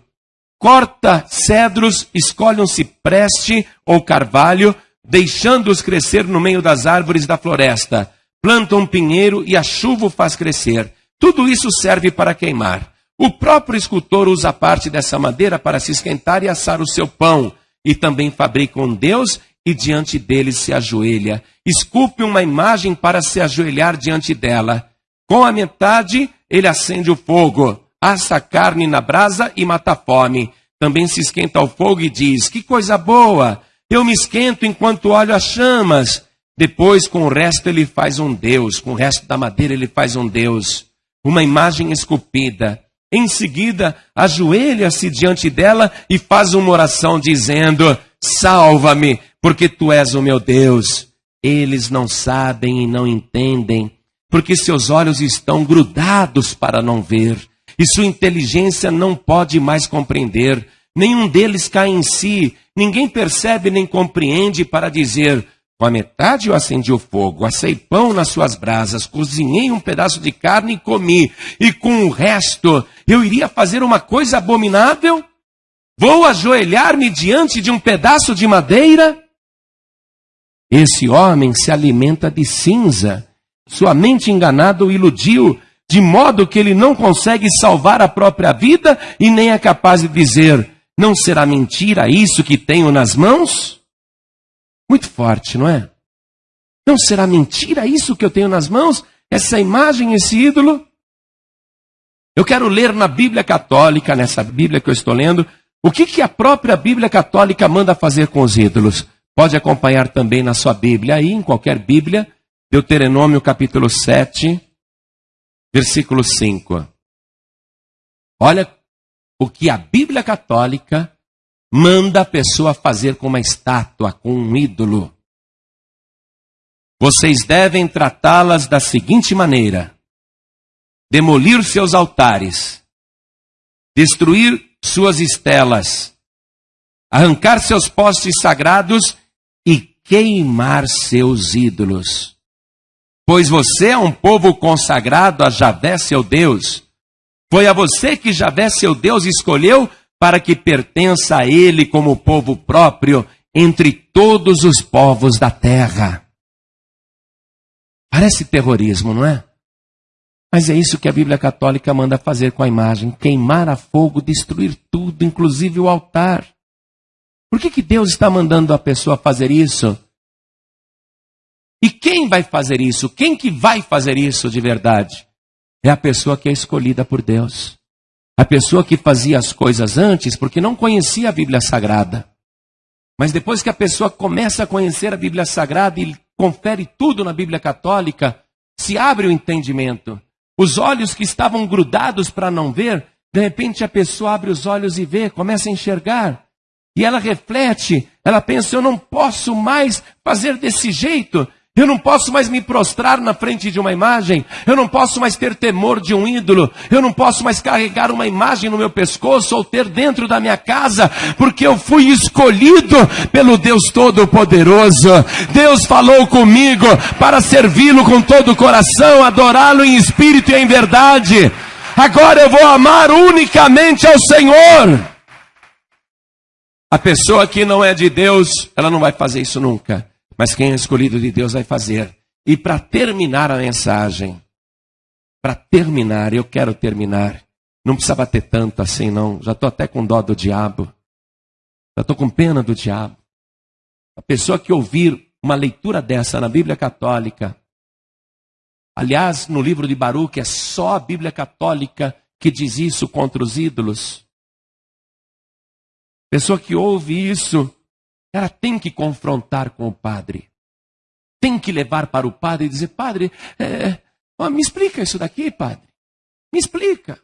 corta cedros, escolhe um cipreste ou carvalho, deixando-os crescer no meio das árvores da floresta. Planta um pinheiro e a chuva o faz crescer. Tudo isso serve para queimar. O próprio escultor usa parte dessa madeira para se esquentar e assar o seu pão. E também fabrica um Deus e diante dele se ajoelha. Esculpe uma imagem para se ajoelhar diante dela. Com a metade, ele acende o fogo assa carne na brasa e mata a fome. Também se esquenta ao fogo e diz: Que coisa boa! Eu me esquento enquanto olho as chamas. Depois, com o resto, ele faz um Deus. Com o resto da madeira, ele faz um Deus. Uma imagem esculpida. Em seguida, ajoelha-se diante dela e faz uma oração dizendo: Salva-me, porque tu és o meu Deus. Eles não sabem e não entendem, porque seus olhos estão grudados para não ver, e sua inteligência não pode mais compreender. Nenhum deles cai em si, ninguém percebe nem compreende para dizer: com a metade eu acendi o fogo, assei pão nas suas brasas, cozinhei um pedaço de carne e comi, e com o resto eu iria fazer uma coisa abominável? Vou ajoelhar-me diante de um pedaço de madeira? Esse homem se alimenta de cinza, sua mente enganada o iludiu, de modo que ele não consegue salvar a própria vida e nem é capaz de dizer: Não será mentira isso que tenho nas mãos? Muito forte, não é? Não será mentira isso que eu tenho nas mãos? Essa imagem, esse ídolo? Eu quero ler na Bíblia Católica, nessa Bíblia que eu estou lendo, o que, que a própria Bíblia Católica manda fazer com os ídolos. Pode acompanhar também na sua Bíblia, aí, em qualquer Bíblia, Deuteronômio capítulo 7, versículo 5. Olha o que a Bíblia Católica manda a pessoa fazer com uma estátua, com um ídolo. Vocês devem tratá-las da seguinte maneira: demolir seus altares, destruir suas estelas, arrancar seus postes sagrados e queimar seus ídolos. Pois você é um povo consagrado a Javé, seu Deus. Foi a você que Javé, seu Deus, escolheu para que pertença a ele como povo próprio entre todos os povos da terra. Parece terrorismo, não é? Mas é isso que a Bíblia Católica manda fazer com a imagem: queimar a fogo, destruir tudo, inclusive o altar. Por que, que Deus está mandando a pessoa fazer isso? E quem vai fazer isso? Quem que vai fazer isso de verdade? É a pessoa que é escolhida por Deus. A pessoa que fazia as coisas antes porque não conhecia a Bíblia Sagrada. Mas depois que a pessoa começa a conhecer a Bíblia Sagrada e confere tudo na Bíblia Católica, se abre o entendimento. Os olhos que estavam grudados para não ver, de repente a pessoa abre os olhos e vê, começa a enxergar. E ela reflete, ela pensa: eu não posso mais fazer desse jeito. Eu não posso mais me prostrar na frente de uma imagem. Eu não posso mais ter temor de um ídolo. Eu não posso mais carregar uma imagem no meu pescoço ou ter dentro da minha casa, porque eu fui escolhido pelo Deus Todo-Poderoso. Deus falou comigo para servi-lo com todo o coração, adorá-lo em espírito e em verdade. Agora eu vou amar unicamente ao Senhor. A pessoa que não é de Deus, ela não vai fazer isso nunca. Mas quem é escolhido de Deus vai fazer. E para terminar a mensagem, para terminar, eu quero terminar. Não precisa bater tanto assim, não. Já estou até com dó do diabo. Já estou com pena do diabo. A pessoa que ouvir uma leitura dessa na Bíblia Católica, aliás, no livro de Baruch, é só a Bíblia Católica que diz isso contra os ídolos. Pessoa que ouve isso ela tem que confrontar com o padre. Tem que levar para o padre e dizer: Padre, é, ó, me explica isso daqui, padre. Me explica.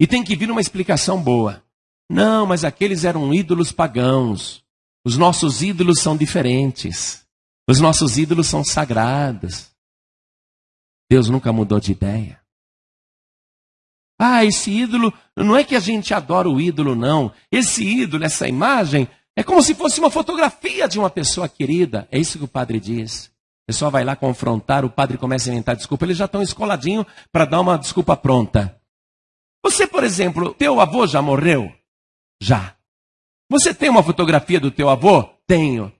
E tem que vir uma explicação boa. Não, mas aqueles eram ídolos pagãos. Os nossos ídolos são diferentes. Os nossos ídolos são sagrados. Deus nunca mudou de ideia. Ah, esse ídolo, não é que a gente adora o ídolo, não. Esse ídolo, essa imagem, é como se fosse uma fotografia de uma pessoa querida. É isso que o padre diz. A pessoa vai lá confrontar, o padre começa a inventar desculpa. Eles já estão escoladinho para dar uma desculpa pronta. Você, por exemplo, teu avô já morreu? Já. Você tem uma fotografia do teu avô? Tenho.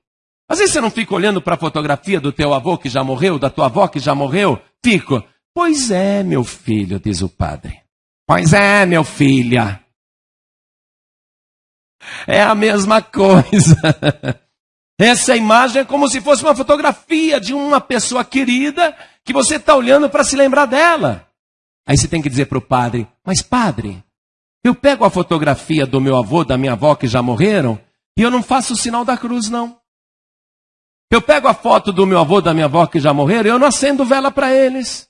Às vezes você não fica olhando para a fotografia do teu avô que já morreu, da tua avó que já morreu? Fico. Pois é, meu filho, diz o padre. Pois é, meu filha. É a mesma coisa. Essa imagem é como se fosse uma fotografia de uma pessoa querida que você está olhando para se lembrar dela. Aí você tem que dizer para o padre: Mas, padre, eu pego a fotografia do meu avô, da minha avó que já morreram, e eu não faço o sinal da cruz, não. Eu pego a foto do meu avô e da minha avó que já morreram, eu não acendo vela para eles.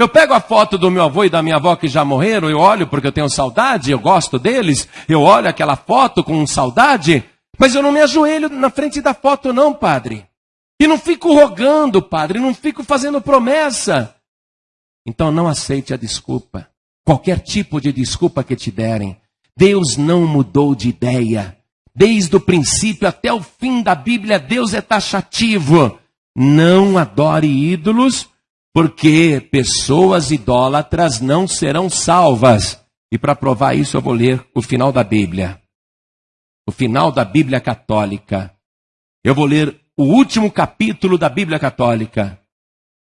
Eu pego a foto do meu avô e da minha avó que já morreram, eu olho porque eu tenho saudade, eu gosto deles, eu olho aquela foto com saudade, mas eu não me ajoelho na frente da foto, não, padre. E não fico rogando, padre, não fico fazendo promessa. Então não aceite a desculpa. Qualquer tipo de desculpa que te derem. Deus não mudou de ideia. Desde o princípio até o fim da Bíblia, Deus é taxativo. Não adore ídolos, porque pessoas idólatras não serão salvas. E para provar isso, eu vou ler o final da Bíblia. O final da Bíblia Católica. Eu vou ler o último capítulo da Bíblia Católica.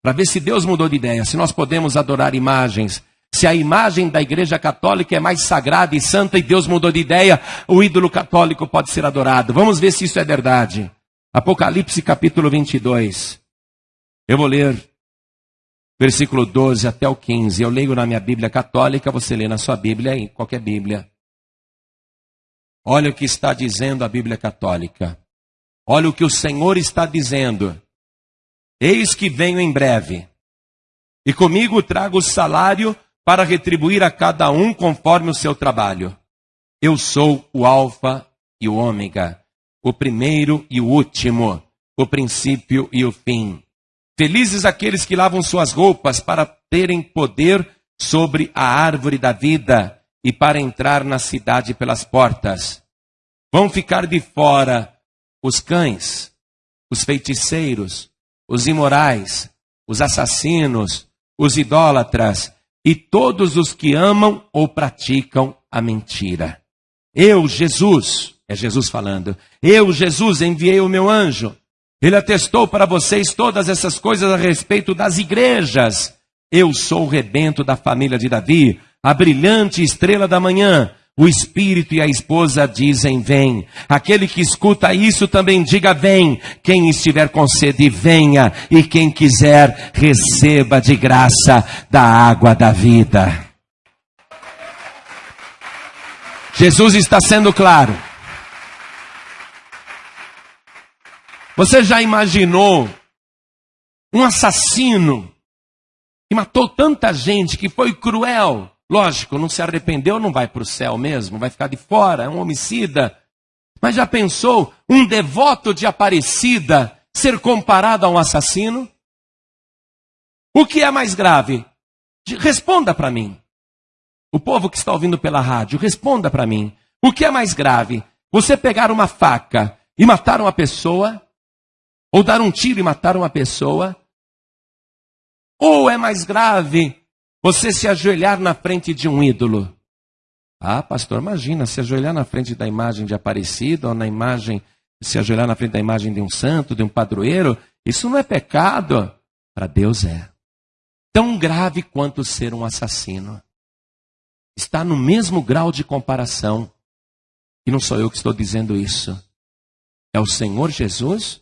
Para ver se Deus mudou de ideia, se nós podemos adorar imagens, se a imagem da Igreja Católica é mais sagrada e santa e Deus mudou de ideia, o ídolo católico pode ser adorado. Vamos ver se isso é verdade. Apocalipse capítulo 22. Eu vou ler versículo 12 até o 15. Eu leio na minha Bíblia católica, você lê na sua Bíblia, em qualquer Bíblia. Olha o que está dizendo a Bíblia católica. Olha o que o Senhor está dizendo. Eis que venho em breve, e comigo trago o salário para retribuir a cada um conforme o seu trabalho. Eu sou o Alfa e o Ômega, o primeiro e o último, o princípio e o fim. Felizes aqueles que lavam suas roupas para terem poder sobre a árvore da vida e para entrar na cidade pelas portas. Vão ficar de fora os cães, os feiticeiros, os imorais, os assassinos, os idólatras e todos os que amam ou praticam a mentira. Eu, Jesus, é Jesus falando, eu, Jesus, enviei o meu anjo. Ele atestou para vocês todas essas coisas a respeito das igrejas. Eu sou o rebento da família de Davi, a brilhante estrela da manhã. O espírito e a esposa dizem: Vem. Aquele que escuta isso também diga: Vem. Quem estiver com sede, venha. E quem quiser, receba de graça da água da vida. Jesus está sendo claro. Você já imaginou um assassino que matou tanta gente, que foi cruel? Lógico, não se arrependeu, não vai para o céu mesmo, vai ficar de fora, é um homicida. Mas já pensou um devoto de Aparecida ser comparado a um assassino? O que é mais grave? Responda para mim. O povo que está ouvindo pela rádio, responda para mim. O que é mais grave? Você pegar uma faca e matar uma pessoa? Ou dar um tiro e matar uma pessoa? Ou é mais grave você se ajoelhar na frente de um ídolo. Ah, pastor, imagina se ajoelhar na frente da imagem de Aparecida ou na imagem, se ajoelhar na frente da imagem de um santo, de um padroeiro. Isso não é pecado. Para Deus é. Tão grave quanto ser um assassino. Está no mesmo grau de comparação. E não sou eu que estou dizendo isso. É o Senhor Jesus,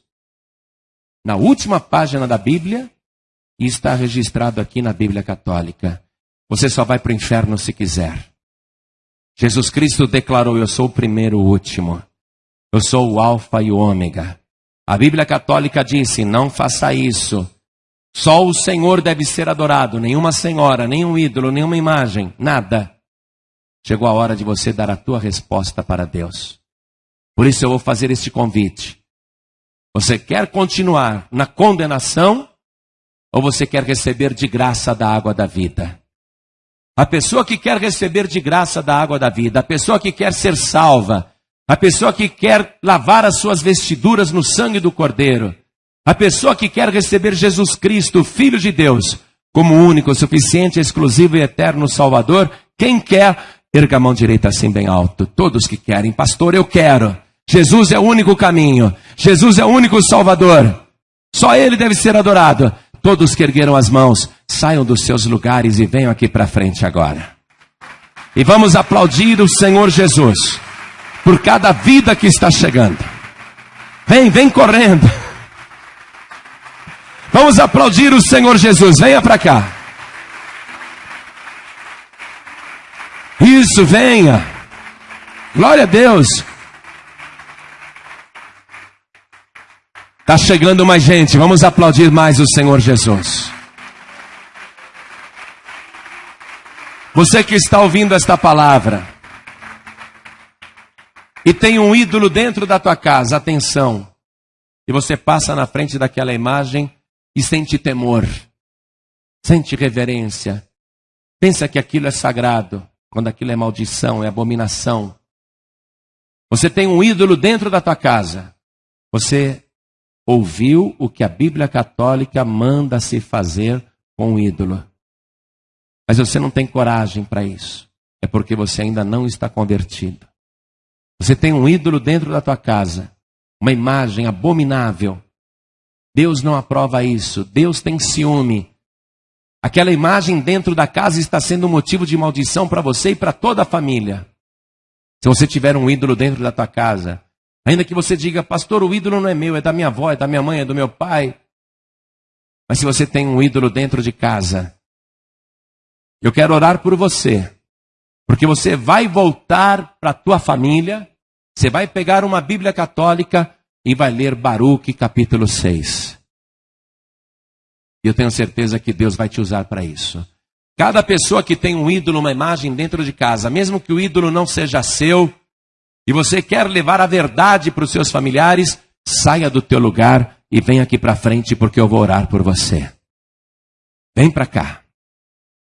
na última página da Bíblia, e está registrado aqui na Bíblia Católica. Você só vai para o inferno se quiser. Jesus Cristo declarou: Eu sou o primeiro e o último. Eu sou o Alfa e o Ômega. A Bíblia Católica disse: Não faça isso. Só o Senhor deve ser adorado, nenhuma senhora, nenhum ídolo, nenhuma imagem, nada. Chegou a hora de você dar a tua resposta para Deus. Por isso eu vou fazer este convite. Você quer continuar na condenação? Ou você quer receber de graça da água da vida? A pessoa que quer receber de graça da água da vida, a pessoa que quer ser salva, a pessoa que quer lavar as suas vestiduras no sangue do Cordeiro, a pessoa que quer receber Jesus Cristo, Filho de Deus, como único, suficiente, exclusivo e eterno Salvador, quem quer, erga a mão direita assim bem alto. Todos que querem, pastor, eu quero. Jesus é o único caminho. Jesus é o único Salvador. Só Ele deve ser adorado. Todos que ergueram as mãos, saiam dos seus lugares e venham aqui para frente agora. E vamos aplaudir o Senhor Jesus por cada vida que está chegando. Vem, vem correndo. Vamos aplaudir o Senhor Jesus. Venha para cá. Isso, venha. Glória a Deus. Está chegando mais gente, vamos aplaudir mais o Senhor Jesus. Você que está ouvindo esta palavra e tem um ídolo dentro da tua casa, atenção. E você passa na frente daquela imagem e sente temor, sente reverência. Pensa que aquilo é sagrado, quando aquilo é maldição, é abominação. Você tem um ídolo dentro da tua casa. Você ouviu o que a Bíblia Católica manda se fazer com o ídolo. Mas você não tem coragem para isso. É porque você ainda não está convertido. Você tem um ídolo dentro da tua casa, uma imagem abominável. Deus não aprova isso. Deus tem ciúme. Aquela imagem dentro da casa está sendo um motivo de maldição para você e para toda a família. Se você tiver um ídolo dentro da tua casa, Ainda que você diga, pastor, o ídolo não é meu, é da minha avó, é da minha mãe, é do meu pai. Mas se você tem um ídolo dentro de casa, eu quero orar por você. Porque você vai voltar para a tua família, você vai pegar uma Bíblia católica e vai ler Baruch capítulo 6. E eu tenho certeza que Deus vai te usar para isso. Cada pessoa que tem um ídolo, uma imagem dentro de casa, mesmo que o ídolo não seja seu, e você quer levar a verdade para os seus familiares, saia do teu lugar e vem aqui para frente porque eu vou orar por você. Vem para cá.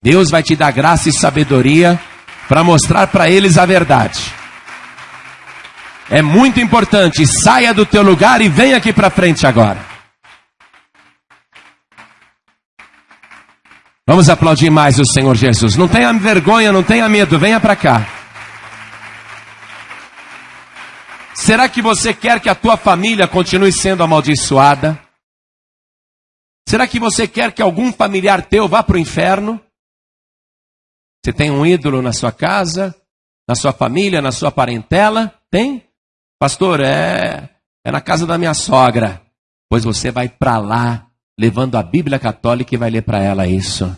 Deus vai te dar graça e sabedoria para mostrar para eles a verdade. É muito importante, saia do teu lugar e vem aqui para frente agora. Vamos aplaudir mais o Senhor Jesus. Não tenha vergonha, não tenha medo, venha para cá. Será que você quer que a tua família continue sendo amaldiçoada? Será que você quer que algum familiar teu vá para o inferno? Você tem um ídolo na sua casa, na sua família, na sua parentela? Tem? Pastor, é, é na casa da minha sogra. Pois você vai para lá, levando a Bíblia Católica e vai ler para ela isso.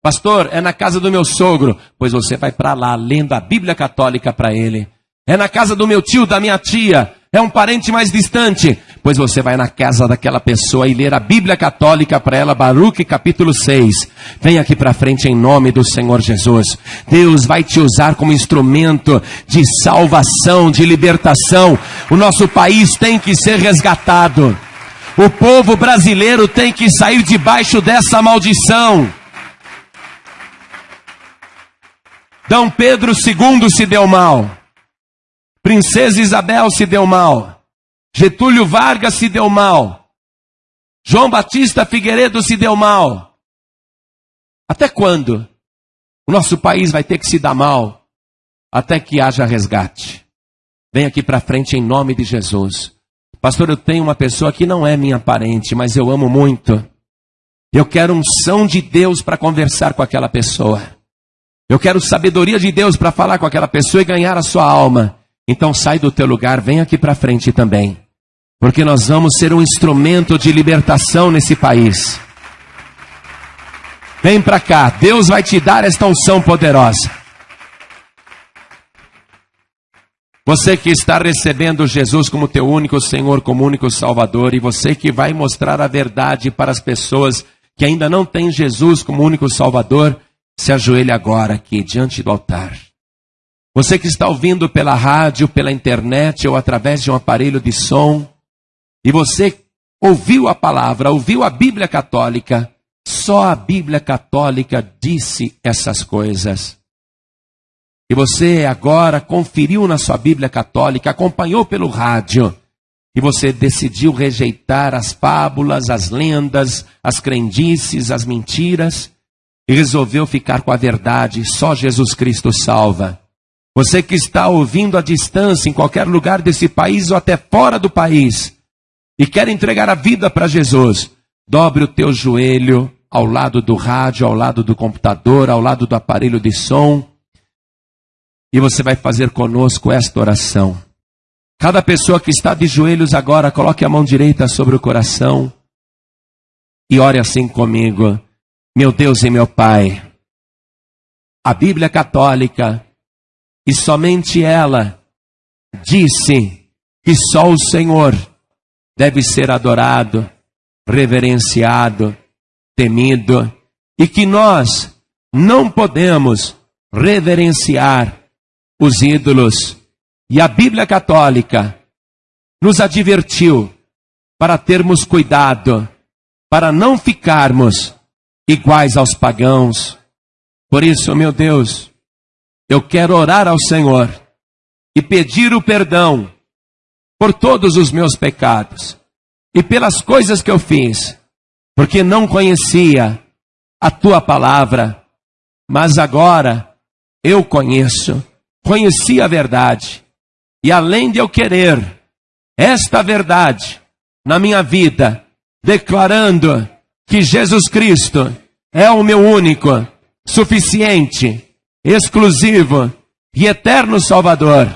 Pastor, é na casa do meu sogro. Pois você vai para lá, lendo a Bíblia Católica para ele é na casa do meu tio, da minha tia, é um parente mais distante, pois você vai na casa daquela pessoa e ler a Bíblia Católica para ela, Baruch capítulo 6. Vem aqui para frente em nome do Senhor Jesus. Deus vai te usar como instrumento de salvação, de libertação. O nosso país tem que ser resgatado. O povo brasileiro tem que sair debaixo dessa maldição. D. Pedro II se deu mal. Princesa Isabel se deu mal. Getúlio Vargas se deu mal. João Batista Figueiredo se deu mal. Até quando? O nosso país vai ter que se dar mal até que haja resgate. Vem aqui para frente em nome de Jesus. Pastor, eu tenho uma pessoa que não é minha parente, mas eu amo muito. Eu quero unção de Deus para conversar com aquela pessoa. Eu quero sabedoria de Deus para falar com aquela pessoa e ganhar a sua alma. Então sai do teu lugar, vem aqui para frente também. Porque nós vamos ser um instrumento de libertação nesse país. Vem para cá, Deus vai te dar esta unção poderosa. Você que está recebendo Jesus como teu único Senhor, como único Salvador, e você que vai mostrar a verdade para as pessoas que ainda não têm Jesus como único Salvador, se ajoelhe agora aqui diante do altar. Você que está ouvindo pela rádio, pela internet ou através de um aparelho de som, e você ouviu a palavra, ouviu a Bíblia Católica, só a Bíblia Católica disse essas coisas. E você agora conferiu na sua Bíblia Católica, acompanhou pelo rádio, e você decidiu rejeitar as fábulas, as lendas, as crendices, as mentiras, e resolveu ficar com a verdade, só Jesus Cristo salva. Você que está ouvindo à distância, em qualquer lugar desse país ou até fora do país, e quer entregar a vida para Jesus, dobre o teu joelho ao lado do rádio, ao lado do computador, ao lado do aparelho de som, e você vai fazer conosco esta oração. Cada pessoa que está de joelhos agora, coloque a mão direita sobre o coração e ore assim comigo. Meu Deus e meu Pai, a Bíblia Católica e somente ela disse que só o Senhor deve ser adorado, reverenciado, temido, e que nós não podemos reverenciar os ídolos. E a Bíblia Católica nos advertiu para termos cuidado, para não ficarmos iguais aos pagãos. Por isso, meu Deus, eu quero orar ao Senhor e pedir o perdão por todos os meus pecados e pelas coisas que eu fiz, porque não conhecia a tua palavra, mas agora eu conheço, conheci a verdade, e além de eu querer esta verdade na minha vida, declarando que Jesus Cristo é o meu único, suficiente, exclusivo e eterno Salvador,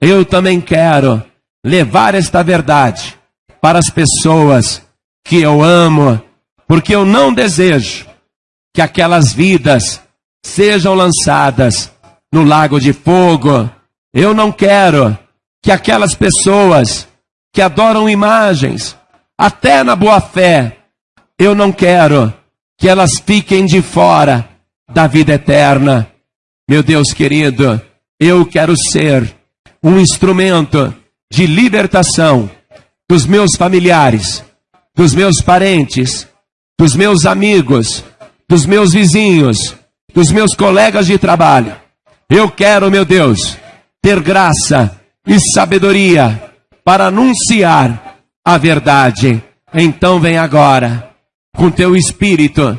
eu também quero levar esta verdade para as pessoas que eu amo, porque eu não desejo que aquelas vidas sejam lançadas no lago de fogo. Eu não quero que aquelas pessoas que adoram imagens, até na boa fé, eu não quero que elas fiquem de fora da vida eterna. Meu Deus querido, eu quero ser um instrumento de libertação dos meus familiares, dos meus parentes, dos meus amigos, dos meus vizinhos, dos meus colegas de trabalho. Eu quero, meu Deus, ter graça e sabedoria para anunciar a verdade. Então vem agora com teu espírito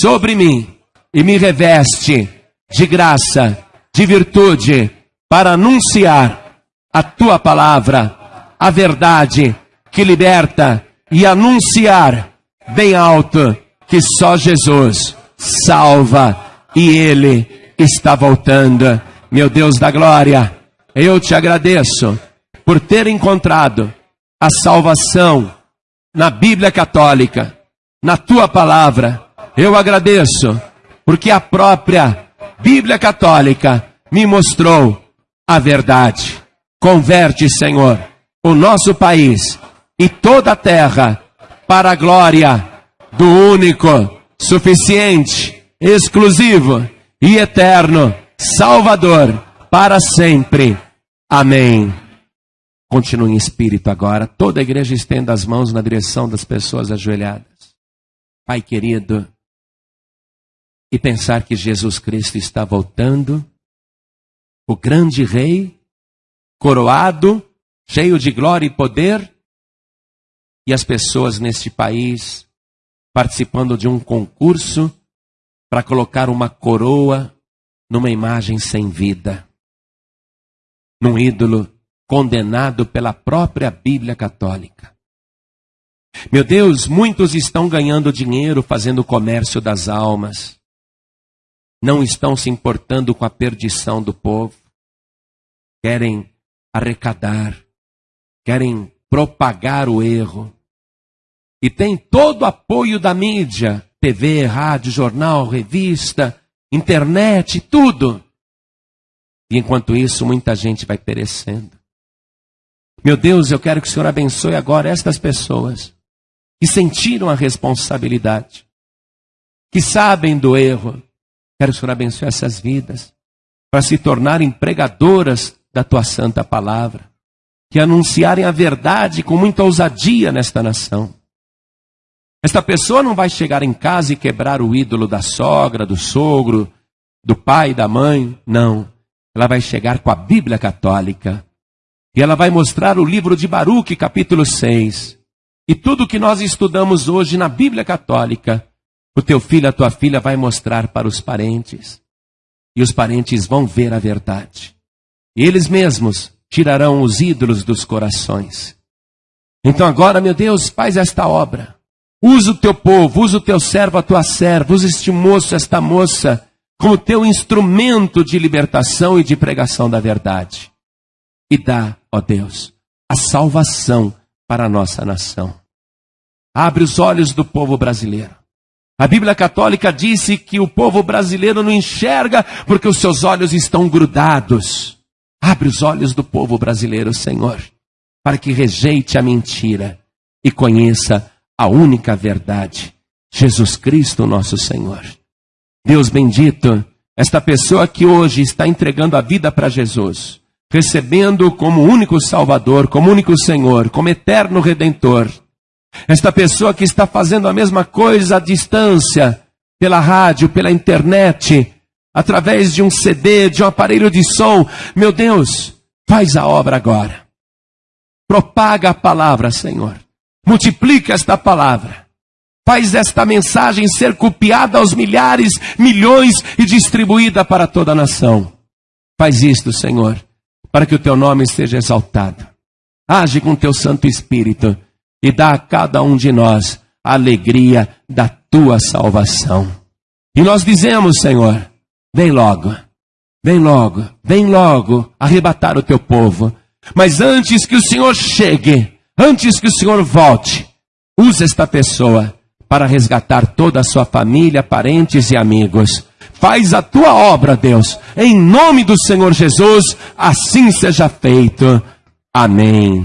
sobre mim e me reveste de graça, de virtude, para anunciar a tua palavra, a verdade que liberta e anunciar bem alto que só Jesus salva e Ele está voltando. Meu Deus da glória, eu te agradeço por ter encontrado a salvação na Bíblia Católica, na tua palavra. Eu agradeço porque a própria Bíblia Católica me mostrou a verdade. Converte, Senhor, o nosso país e toda a terra para a glória do único, suficiente, exclusivo e eterno Salvador para sempre. Amém. Continue em espírito agora. Toda a igreja estenda as mãos na direção das pessoas ajoelhadas. Pai querido, e pensar que Jesus Cristo está voltando, o grande Rei, coroado, cheio de glória e poder, e as pessoas neste país participando de um concurso para colocar uma coroa numa imagem sem vida, num ídolo condenado pela própria Bíblia Católica. Meu Deus, muitos estão ganhando dinheiro fazendo o comércio das almas, não estão se importando com a perdição do povo, querem arrecadar, querem propagar o erro, e tem todo o apoio da mídia, TV, rádio, jornal, revista, internet, tudo. E enquanto isso, muita gente vai perecendo. Meu Deus, eu quero que o Senhor abençoe agora estas pessoas que sentiram a responsabilidade, que sabem do erro. Quero que o Senhor abençoe essas vidas para se tornarem pregadoras da tua santa palavra, que anunciarem a verdade com muita ousadia nesta nação. Esta pessoa não vai chegar em casa e quebrar o ídolo da sogra, do sogro, do pai, da mãe. Não. Ela vai chegar com a Bíblia Católica. E ela vai mostrar o livro de Baruque, capítulo 6. E tudo que nós estudamos hoje na Bíblia Católica, o teu filho, a tua filha vai mostrar para os parentes. E os parentes vão ver a verdade. E eles mesmos tirarão os ídolos dos corações. Então agora, meu Deus, faz esta obra. Usa o teu povo, usa o teu servo, a tua serva, usa este moço, esta moça, como teu instrumento de libertação e de pregação da verdade. E dá, ó Deus, a salvação para a nossa nação. Abre os olhos do povo brasileiro. A Bíblia Católica disse que o povo brasileiro não enxerga porque os seus olhos estão grudados. Abre os olhos do povo brasileiro, Senhor, para que rejeite a mentira e conheça a única verdade, Jesus Cristo, nosso Senhor. Deus bendito, esta pessoa que hoje está entregando a vida para Jesus, recebendo como único Salvador, como único Senhor, como eterno Redentor. Esta pessoa que está fazendo a mesma coisa à distância, pela rádio, pela internet, através de um CD, de um aparelho de som. Meu Deus, faz a obra agora. Propaga a palavra, Senhor. Multiplica esta palavra. Faz esta mensagem ser copiada aos milhares, milhões e distribuída para toda a nação. Faz isto, Senhor, para que o teu nome seja exaltado. Age com teu Santo Espírito e dá a cada um de nós a alegria da tua salvação. E nós dizemos, Senhor, vem logo, vem logo, vem logo arrebatar o teu povo. Mas antes que o Senhor chegue, antes que o Senhor volte, use esta pessoa para resgatar toda a sua família, parentes e amigos. Faz a tua obra, Deus, em nome do Senhor Jesus, assim seja feito. Amém.